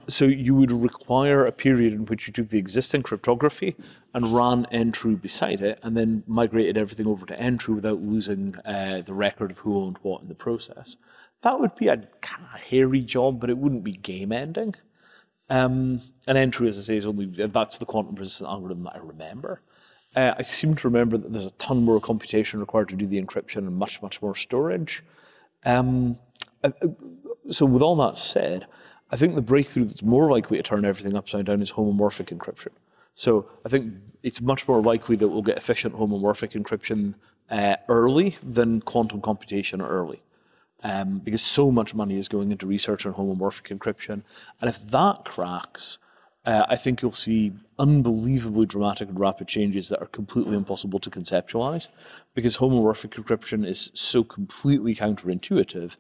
Speaker 2: so you would require a period in which you took the existing cryptography and ran NTRU beside it, and then migrated everything over to NTRU without losing uh, the record of who owned what in the process. That would be a kind of hairy job, but it wouldn't be game ending. Um, and NTRU, as I say, is only that's the quantum resistant algorithm that I remember. Uh, I seem to remember that there's a ton more computation required to do the encryption and much, much more storage. Um, uh, uh, so with all that said, I think the breakthrough that's more likely to turn everything upside down is homomorphic encryption. So I think it's much more likely that we'll get efficient homomorphic encryption uh, early than quantum computation early. Um, because so much money is going into research on homomorphic encryption. And if that cracks, uh, I think you'll see unbelievably dramatic and rapid changes that are completely impossible to conceptualize. Because homomorphic encryption is so completely counterintuitive,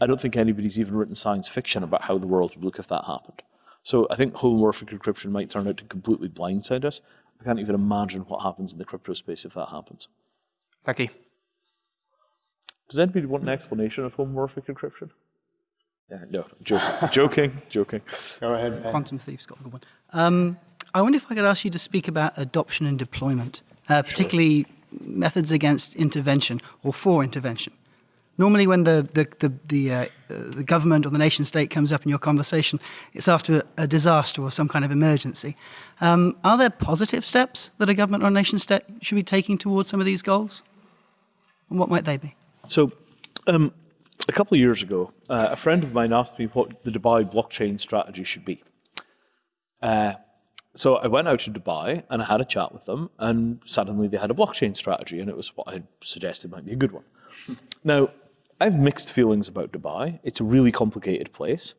Speaker 2: I don't think anybody's even written science fiction about how the world would look if that happened. So I think homomorphic encryption might turn out to completely blindside us. I can't even imagine what happens in the crypto space if that happens.
Speaker 9: You.
Speaker 2: Does anybody want an explanation of homomorphic encryption? Yeah, no, joking, joking, joking.
Speaker 1: Go ahead. Ben.
Speaker 10: Quantum Thief's got a good one. Um, I wonder if I could ask you to speak about adoption and deployment, uh, particularly methods against intervention or for intervention. Normally, when the the the the, uh, uh, the government or the nation state comes up in your conversation, it's after a, a disaster or some kind of emergency. Um, are there positive steps that a government or a nation state should be taking towards some of these goals? And what might they be?
Speaker 2: So, um, a couple of years ago, uh, a friend of mine asked me what the Dubai blockchain strategy should be. Uh, so I went out to Dubai and I had a chat with them, and suddenly they had a blockchain strategy, and it was what I suggested might be a good one. Now, I have mixed feelings about Dubai. It's a really complicated place,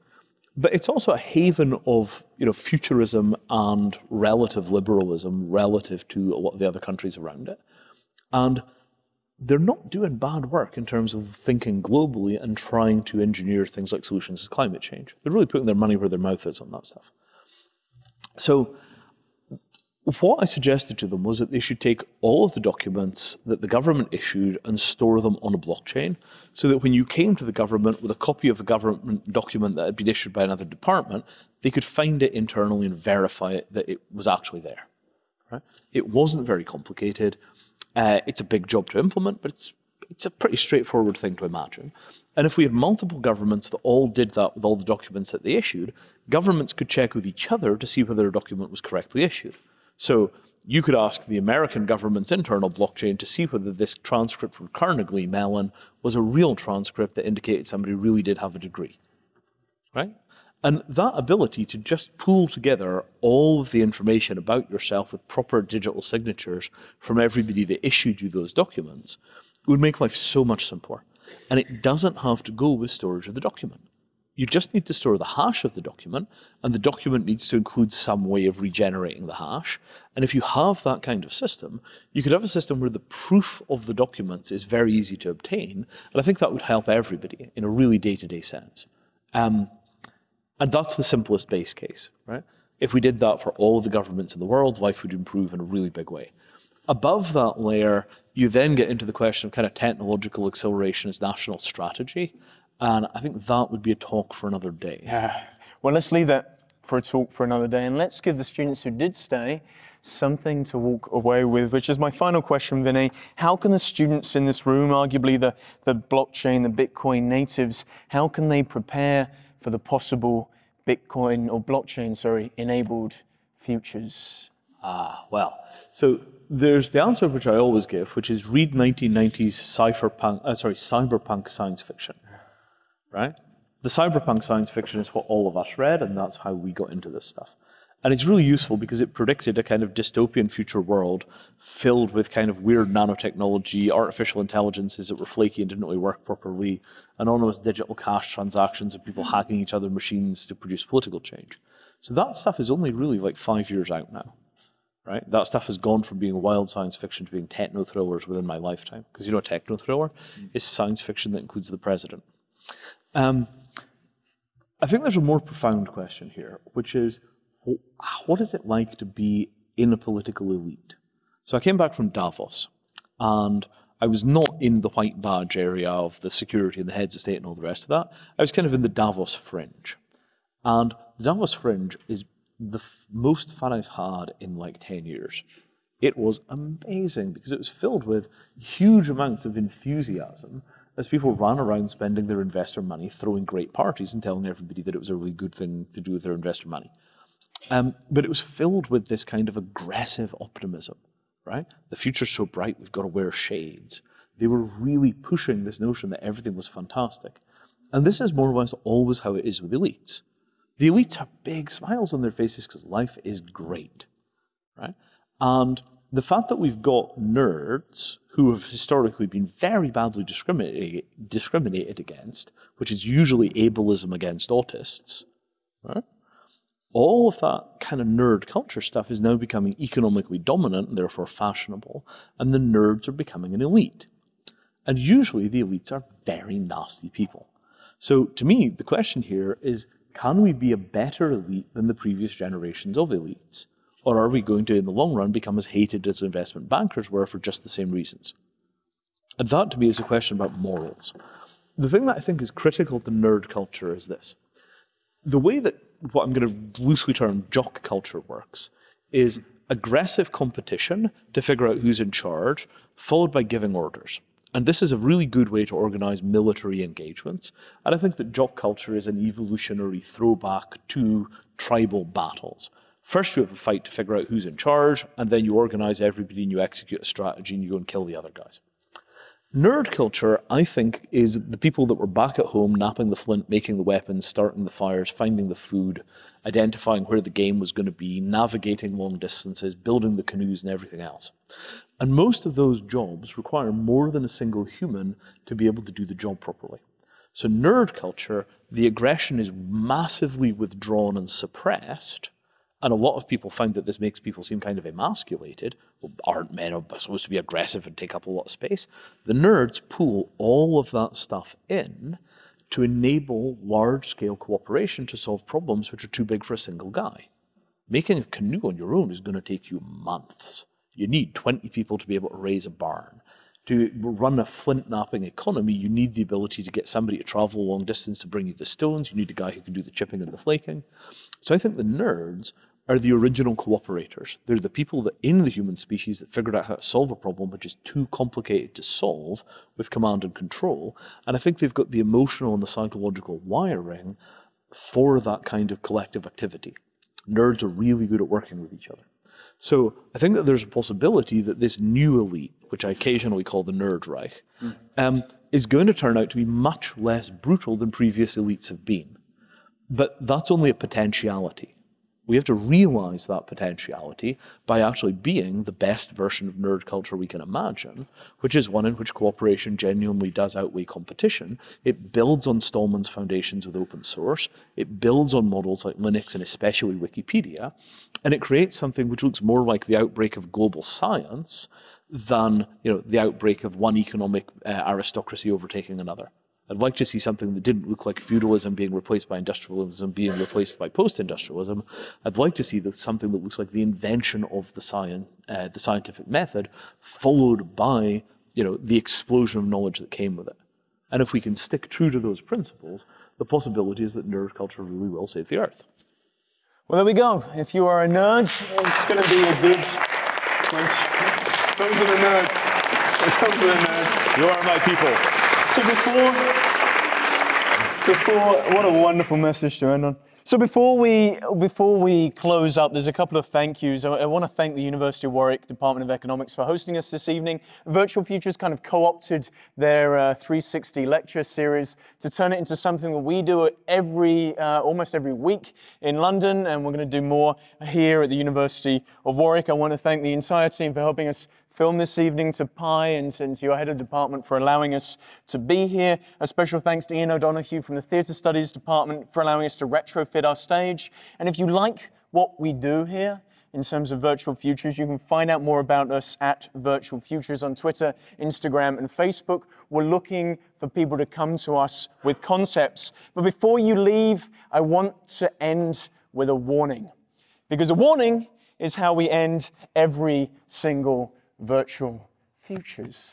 Speaker 2: but it's also a haven of you know futurism and relative liberalism relative to a lot of the other countries around it, and they're not doing bad work in terms of thinking globally and trying to engineer things like solutions to climate change. They're really putting their money where their mouth is on that stuff. So what I suggested to them was that they should take all of the documents that the government issued and store them on a blockchain so that when you came to the government with a copy of a government document that had been issued by another department, they could find it internally and verify it that it was actually there. Right? It wasn't very complicated. Uh, it's a big job to implement, but it's it's a pretty straightforward thing to imagine. And if we had multiple governments that all did that with all the documents that they issued, governments could check with each other to see whether a document was correctly issued. So you could ask the American government's internal blockchain to see whether this transcript from Carnegie Mellon was a real transcript that indicated somebody really did have a degree. Right? And that ability to just pull together all of the information about yourself with proper digital signatures from everybody that issued you those documents would make life so much simpler. And it doesn't have to go with storage of the document. You just need to store the hash of the document, and the document needs to include some way of regenerating the hash. And if you have that kind of system, you could have a system where the proof of the documents is very easy to obtain. And I think that would help everybody in a really day-to-day sense. Um, and that's the simplest base case, right? If we did that for all the governments in the world, life would improve in a really big way. Above that layer, you then get into the question of kind of technological acceleration as national strategy. And I think that would be a talk for another day.
Speaker 1: Yeah. Well, let's leave that for a talk for another day. And let's give the students who did stay something to walk away with, which is my final question, Vinay. How can the students in this room, arguably the, the blockchain, the Bitcoin natives, how can they prepare for the possible Bitcoin or blockchain, sorry, enabled futures?
Speaker 2: Ah, well. So there's the answer which I always give, which is read 1990s cypherpunk, uh, sorry, cyberpunk science fiction right? The cyberpunk science fiction is what all of us read, and that's how we got into this stuff. And it's really useful because it predicted a kind of dystopian future world filled with kind of weird nanotechnology, artificial intelligences that were flaky and didn't really work properly, anonymous digital cash transactions of people hacking each other's machines to produce political change. So that stuff is only really like five years out now, right? That stuff has gone from being wild science fiction to being techno thrillers within my lifetime. Because you know, a techno thriller mm. is science fiction that includes the president. Um, I think there's a more profound question here, which is what is it like to be in a political elite? So I came back from Davos, and I was not in the white badge area of the security and the heads of state and all the rest of that. I was kind of in the Davos fringe. And the Davos fringe is the most fun I've had in like 10 years. It was amazing because it was filled with huge amounts of enthusiasm as people ran around spending their investor money, throwing great parties and telling everybody that it was a really good thing to do with their investor money. Um, but it was filled with this kind of aggressive optimism, right? The future's so bright, we've got to wear shades. They were really pushing this notion that everything was fantastic. And this is more or less always how it is with elites. The elites have big smiles on their faces because life is great, right? And the fact that we've got nerds who have historically been very badly discriminated, discriminated against, which is usually ableism against autists, right? All of that kind of nerd culture stuff is now becoming economically dominant and therefore fashionable, and the nerds are becoming an elite. And usually the elites are very nasty people. So to me, the question here is, can we be a better elite than the previous generations of elites? Or are we going to, in the long run, become as hated as investment bankers were for just the same reasons? And that, to me, is a question about morals. The thing that I think is critical to nerd culture is this. The way that what I'm going to loosely term jock culture works is aggressive competition to figure out who's in charge, followed by giving orders. And this is a really good way to organize military engagements. And I think that jock culture is an evolutionary throwback to tribal battles. First, you have a fight to figure out who's in charge, and then you organize everybody and you execute a strategy and you go and kill the other guys. Nerd culture, I think, is the people that were back at home knapping the flint, making the weapons, starting the fires, finding the food, identifying where the game was going to be, navigating long distances, building the canoes and everything else. And most of those jobs require more than a single human to be able to do the job properly. So nerd culture, the aggression is massively withdrawn and suppressed, and a lot of people find that this makes people seem kind of emasculated. Well, aren't men supposed to be aggressive and take up a lot of space? The nerds pull all of that stuff in to enable large-scale cooperation to solve problems which are too big for a single guy. Making a canoe on your own is going to take you months. You need 20 people to be able to raise a barn. To run a flint knapping economy, you need the ability to get somebody to travel long distance to bring you the stones. You need a guy who can do the chipping and the flaking. So I think the nerds are the original cooperators. They're the people that in the human species that figured out how to solve a problem which is too complicated to solve with command and control. And I think they've got the emotional and the psychological wiring for that kind of collective activity. Nerds are really good at working with each other. So I think that there's a possibility that this new elite, which I occasionally call the Nerd Reich, um, is going to turn out to be much less brutal than previous elites have been But that's only a potentiality. We have to realize that potentiality by actually being the best version of nerd culture we can imagine, which is one in which cooperation genuinely does outweigh competition. It builds on Stallman's foundations with open source. It builds on models like Linux and especially Wikipedia. And it creates something which looks more like the outbreak of global science than you know, the outbreak of one economic uh, aristocracy overtaking another. I'd like to see something that didn't look like feudalism being replaced by industrialism, being replaced by post-industrialism. I'd like to see that something that looks like the invention of the science, uh, the scientific method, followed by you know the explosion of knowledge that came with it. And if we can stick true to those principles, the possibility is that nerd culture really will save the earth.
Speaker 1: Well, there we go. If you are a nerd, it's going to be a good. Those are the nerds. Those are the nerds.
Speaker 2: You are my people.
Speaker 1: So before, before, what a wonderful message to end on. So before we before we close up, there's a couple of thank yous. I, I, want to thank the University of Warwick Department of Economics for hosting us this evening. Virtual Futures kind of co-opted their uh, 360 lecture series to turn it into something that we do every uh, almost every week in London, and we're going to do more here at the University of Warwick. I want to thank the entire team for helping us film this evening, to Pi and, and to your head of department for allowing us to be here. A special thanks to Ian O'Donoghue from the Theatre Studies Department for allowing us to retrofit our stage. And if you like what we do here, in terms of Virtual Futures. You can find out more about us at Virtual Futures on Twitter, Instagram, and Facebook. We're looking for people to come to us with concepts. But before you leave, I want to end with a warning. Because a warning is how we end every single virtual futures.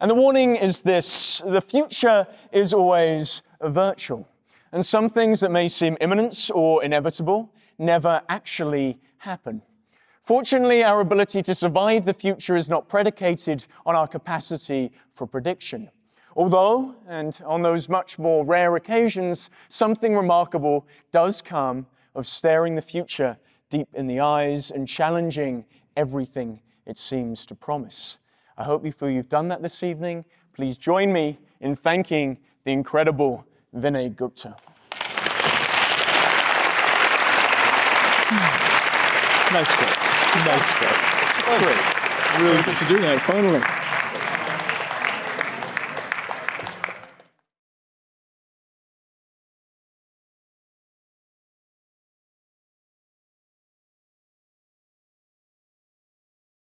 Speaker 1: And the warning is this the future is always virtual. And some things that may seem imminent or inevitable never actually happen. Fortunately, our ability to survive the future is not predicated on our capacity for prediction. Although, and on those much more rare occasions, something remarkable does come of staring the future deep in the eyes and challenging everything it seems to promise. I hope you feel you've done that this evening. Please join me in thanking the incredible Vinay Gupta.
Speaker 2: Nice script. Nice script. It's great.
Speaker 1: Really good to do that, finally.